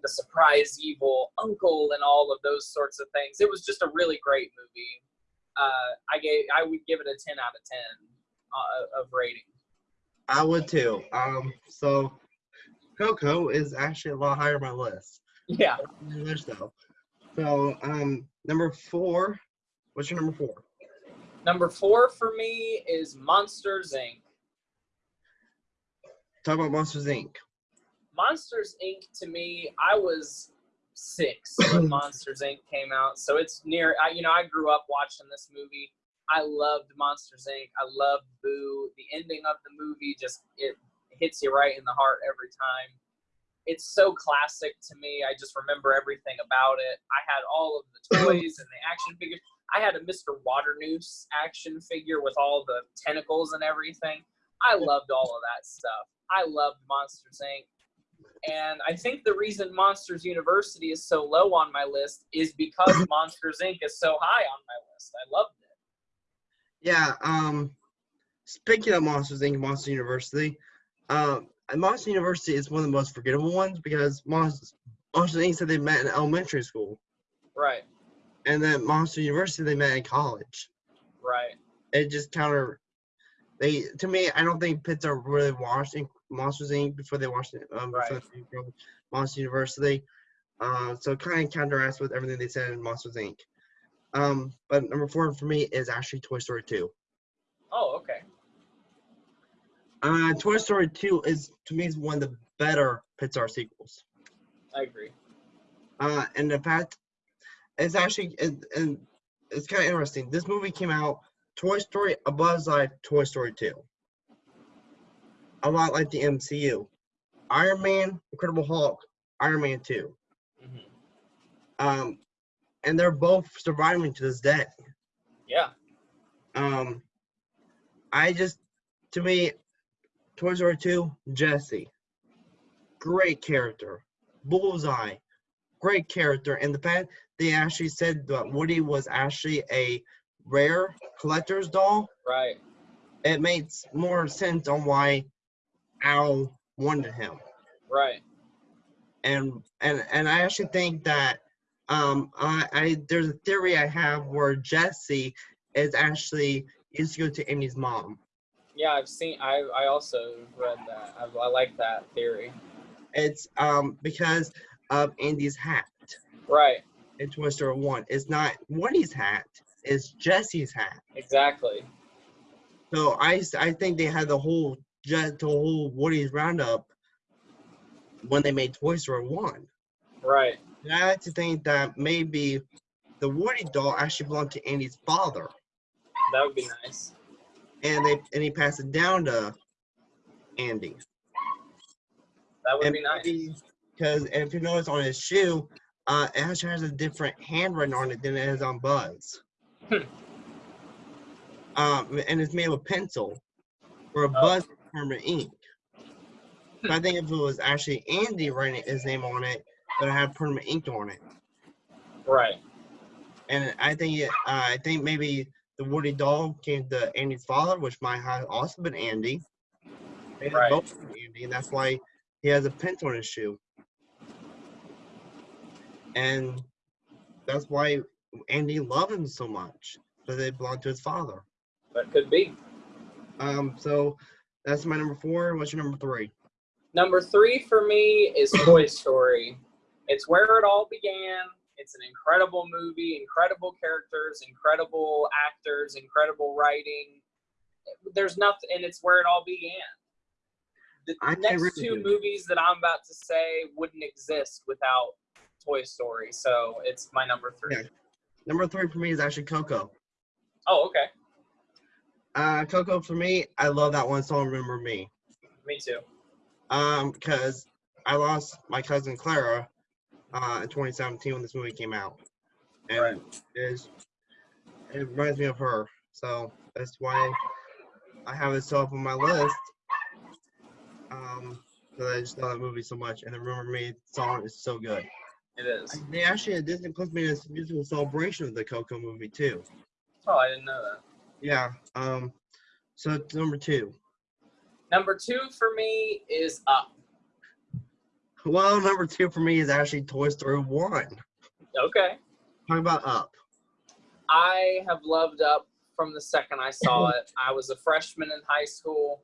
the surprise evil uncle and all of those sorts of things. It was just a really great movie. Uh, I gave I would give it a ten out of ten uh, of rating. I would too. Um, so Coco is actually a lot higher on my list. Yeah. Though. So, um, number four. What's your number four? Number four for me is Monsters Inc. Talk about Monsters Inc. Monsters Inc. to me, I was six (clears throat) when Monsters Inc. came out, so it's near. I, you know, I grew up watching this movie. I loved Monsters Inc. I loved Boo. The ending of the movie just it hits you right in the heart every time. It's so classic to me. I just remember everything about it. I had all of the (clears throat) toys and the action figures. I had a Mr. Waternoose action figure with all the tentacles and everything. I (laughs) loved all of that stuff. I loved Monsters Inc. And I think the reason Monsters University is so low on my list is because (coughs) Monsters Inc. is so high on my list. I loved it. Yeah. Um, speaking of Monsters Inc. Monsters University, um, Monster University is one of the most forgettable ones because Monsters, Monsters Inc. said they met in elementary school, Right, and then Monster University they met in college. right. It just counter. They to me, I don't think Pixar really watched in Monsters Inc. before they watched it. Um, before Right. Monster University. Uh, so kind of counteracts with everything they said in Monsters Inc. Um, but number four for me is actually Toy Story 2. Oh, okay. Uh, Toy Story 2 is to me is one of the better Pixar sequels. I agree. Uh, and the fact it's actually and, and it's kind of interesting. This movie came out Toy Story a buzz like Toy Story 2. A lot like the MCU. Iron Man, Incredible Hulk, Iron Man 2. hmm Um, and they're both surviving to this day. Yeah, Um, I just, to me, Toy Story 2, Jesse, great character. Bullseye, great character. And the fact they actually said that Woody was actually a rare collector's doll, right. it makes more sense on why Al wanted him. Right. And and and I actually think that um I, I there's a theory I have where Jesse is actually used to go to Andy's mom. Yeah, I've seen. I I also read that. I, I like that theory. It's um because of Andy's hat Right. In Toy Story One. It's not Woody's hat. It's Jesse's hat. Exactly. So I, I think they had the whole just the whole Woody's roundup when they made Toy Story One. Right. And I like to think that maybe the Woody doll actually belonged to Andy's father, That would be nice. and they and he passed it down to Andy. That would and be nice. Because if you notice on his shoe, uh, it actually has a different handwriting on it than it has on Buzz. Hmm. um, and it's made with pencil, where Oh. Buzz is permanent ink. So I think if it was actually Andy writing his name on it, it would have permanent ink on it. Right. And I think it, uh, I think maybe the Woody doll came to Andy's father, which might have also been Andy. They Right. both Andy, and that's why he has a pencil on his shoe. And that's why Andy loved him so much because they belonged to his father. That could be. Um, so That's my number four. What's your number three? Number three for me is (coughs) Toy Story. It's where it all began. It's an incredible movie, incredible characters, incredible actors, incredible writing. There's nothing, and it's where it all began. The I next two movies that I'm about to say wouldn't exist without Toy Story, so it's my number three. Yeah. Number three for me is actually Coco. Oh, okay. Uh, Coco for me, I love that one song. Remember me. Me too. Um, because I lost my cousin Clara, uh, in 2017 when this movie came out, and Right. is it reminds me of her. So that's why I have it so up on my list. Um, because I just love that movie so much, and the Remember Me song is so good. It is. They actually at Disney Plus made a musical celebration of the Coco movie too. Oh, I didn't know that. Yeah. Um. So it's number two. Number two for me is Up. Well, number two for me is actually Toy Story One. Okay. Talk about Up. I have loved Up from the second I saw (laughs) it. I was a freshman in high school.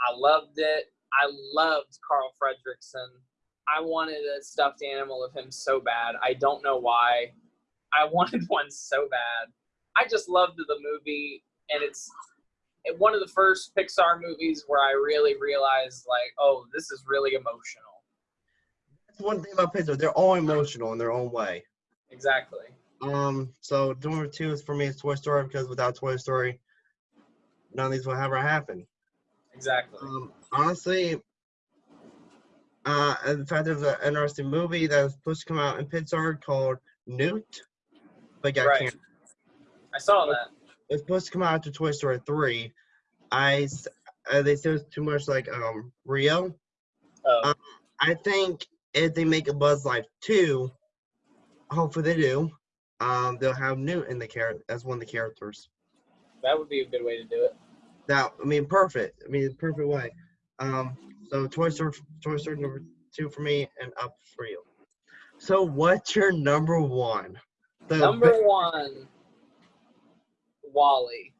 I loved it. I loved Carl Fredricksen. I wanted a stuffed animal of him so bad. I don't know why. I (laughs) wanted one so bad. I just loved the movie, and it's one of the first Pixar movies where I really realized, like, oh, this is really emotional. That's one thing about Pixar. They're all emotional in their own way. Exactly. Um. So number two is for me is Toy Story because without Toy Story, none of these would ever happen. Exactly. Um. Honestly. Uh, and the fact there's an interesting movie that was supposed to come out in Pittsburgh called Newt, but got Right. canceled. I saw that. it's supposed to come out after Toy Story 3. I, uh, they said it's too much like um Rio. Oh, Uh, I think if they make a Bug's Life 2, hopefully they do, um they'll have Newt in the character as one of the characters. that would be a good way to do it. That I mean perfect. I mean perfect way. Um so Toy Story Toy Story number 2 for me and up for you. So what's your number 1? The Number one, WALL-E.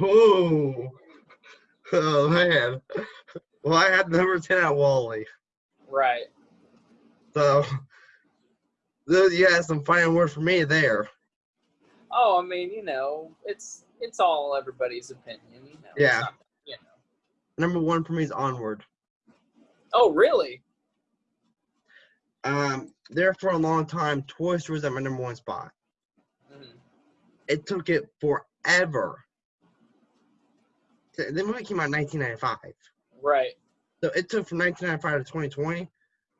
Oh, (laughs) oh man. Well, I had number 10 at WALL-E. Right. So, you had some final word for me there. Oh, I mean, you know, it's it's all everybody's opinion. You know. Yeah. Not- you know. Number one for me is Onward. Oh, really? Um, there for a long time, Toy Story was at my number one spot. Mhm. It took it forever. The the movie came out in 1995. Right. So it took from 1995 to 2020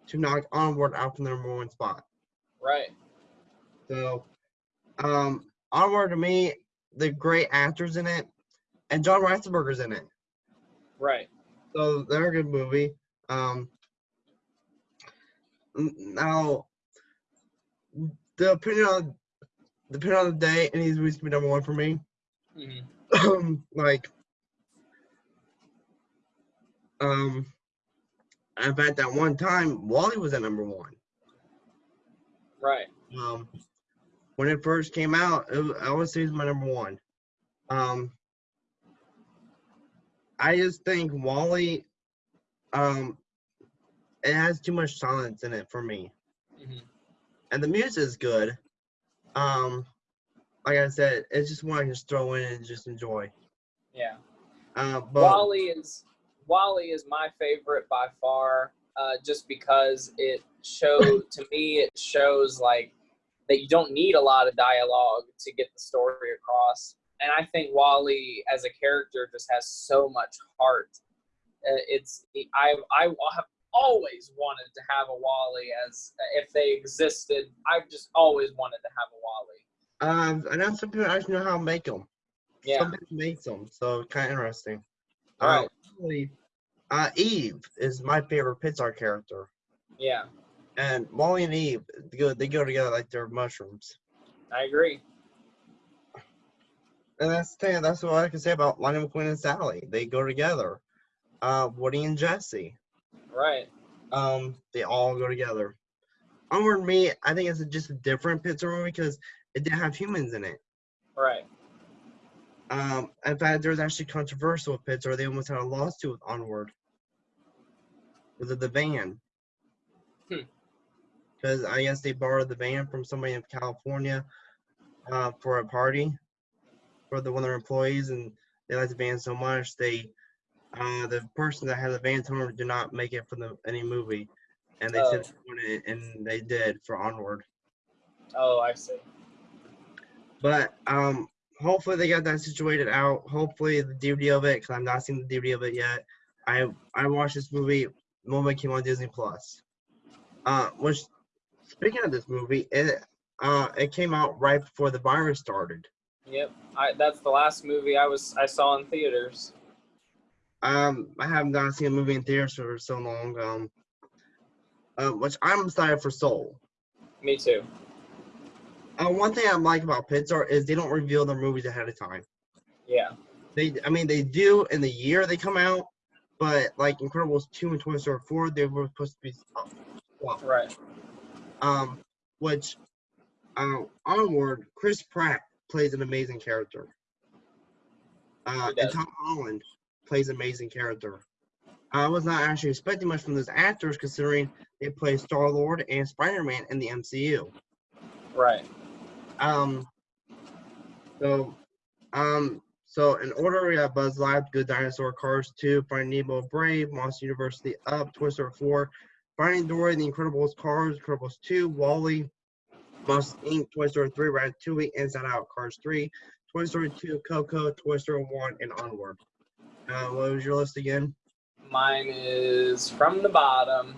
to knock Onward out from the number one spot. Right. So, um, Onward to me, the great actors in it, and John Ratzenberger's in it. Right. So they're a good movie. Um, now, the opinion on depending on the day, and these movies can be number one for me. hmm Um, like, um, in fact, that one time, WALL-E was at number one. Right. Um, when it first came out, it was, I would say it's my number one. Um, I just think WALL-E, um, it has too much silence in it for me, hmm and the music is good. Um, like I said, it's just one I can just throw in and just enjoy. Yeah. Uh, but WALL-E is WALL-E is my favorite by far, uh, just because it showed (laughs) to me it shows like that you don't need a lot of dialogue to get the story across, and I think WALL-E as a character just has so much heart. Uh, it's I I have always wanted to have a WALL-E as if they existed. I've just always wanted to have a WALL-E. um, I know some people actually know how to make them. Yeah. Some people make them, so kind of interesting. Right. Uh, WALL-E- uh, Eve is my favorite Pixar character. Yeah, And WALL-E and Eve, they go, they go together like they're mushrooms. I agree. And that's the thing, that's what I can say about Lightning McQueen and Sally. They go together. Uh, Woody and Jesse, Right. um, they all go together. Onward Me, I think it's a, just a different Pixar movie because it didn't have humans in it. Right. Um, in fact, there was actually controversial with Pixar. They almost had a lawsuit with Onward. Was it the van? Hmm. Because I guess they borrowed the van from somebody in California uh, for a party for the one of their employees, and they liked the van so much they uh, the person that had the van them did not make it for the any movie, and they Oh. said they and they did for Onward. Oh, I see. But um, hopefully they got that situated out. Hopefully the DVD of it, because I'm not seeing the DVD of it yet. I I watched this movie the moment it came on Disney Plus. Uh, which speaking of this movie, it uh it came out right before the virus started. Yep. I that's the last movie I was I saw in theaters. Um, I have not gone to see a movie in theaters for so long. Um, uh, which I'm excited for Soul. Me too. Uh, one thing I like about Pixar is they don't reveal their movies ahead of time. Yeah. They, I mean, they do in the year they come out, but like Incredibles two and Toy Story four, they were supposed to be up. Well, Right. um, which, uh, onward, Chris Pratt plays an amazing character. Uh, and. Tom Holland plays an amazing character. I was not actually expecting much from those actors, considering they play Star Lord and Spider Man in the MCU. Right. Um. So, um. So in order, we have Bug's Life, Good Dinosaur, Cars 2, Finding Nemo, Brave, Monster University, Up, Toy Story 4, Finding Dory, The Incredibles, Cars, Incredibles 2, WALL-E, Monsters Inc., Toy Story 3, Ratatouille, Inside Out, Cars 3, Toy Story 2, Coco, Toy Story 1, and Onward. Uh, what was your list again? Mine is from the bottom.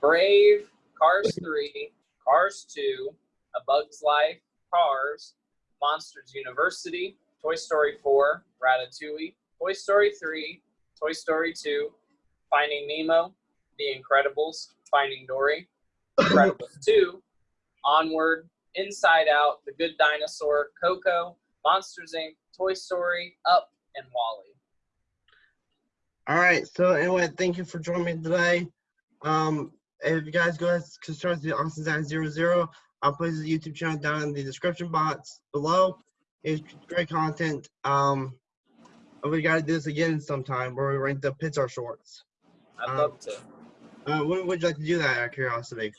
Brave, Cars 3, Cars 2, A Bug's Life, Cars, Monsters University, Toy Story 4, Ratatouille, Toy Story 3, Toy Story 2, Finding Nemo, The Incredibles, Finding Dory, (laughs) Incredibles 2, Onward, Inside Out, The Good Dinosaur, Coco, Monsters Inc., Toy Story, Up, and WALL-E. All right. So anyway, thank you for joining me today. Um, if you guys go ahead and subscribe to the Austin Zach Zero Zero, I'll place the YouTube channel down in the description box below. It's great content. Um, we got to do this again sometime where we rank the Pixar shorts. I'd Um, love to. Uh, when would you like to do that? Out of curiosity.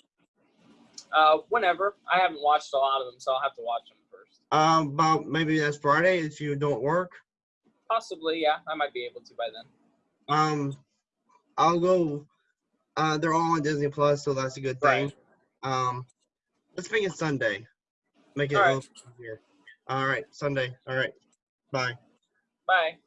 Uh, whenever. I haven't watched a lot of them, so I'll have to watch them first. Um, about maybe that's Friday if you don't work. Possibly, yeah. I might be able to by then. Um, I'll go. Uh, they're all on Disney Plus, so that's a good thing. Right. Um, let's make it Sunday. Make it All a little easier. All right, Sunday. All right. Bye. Bye.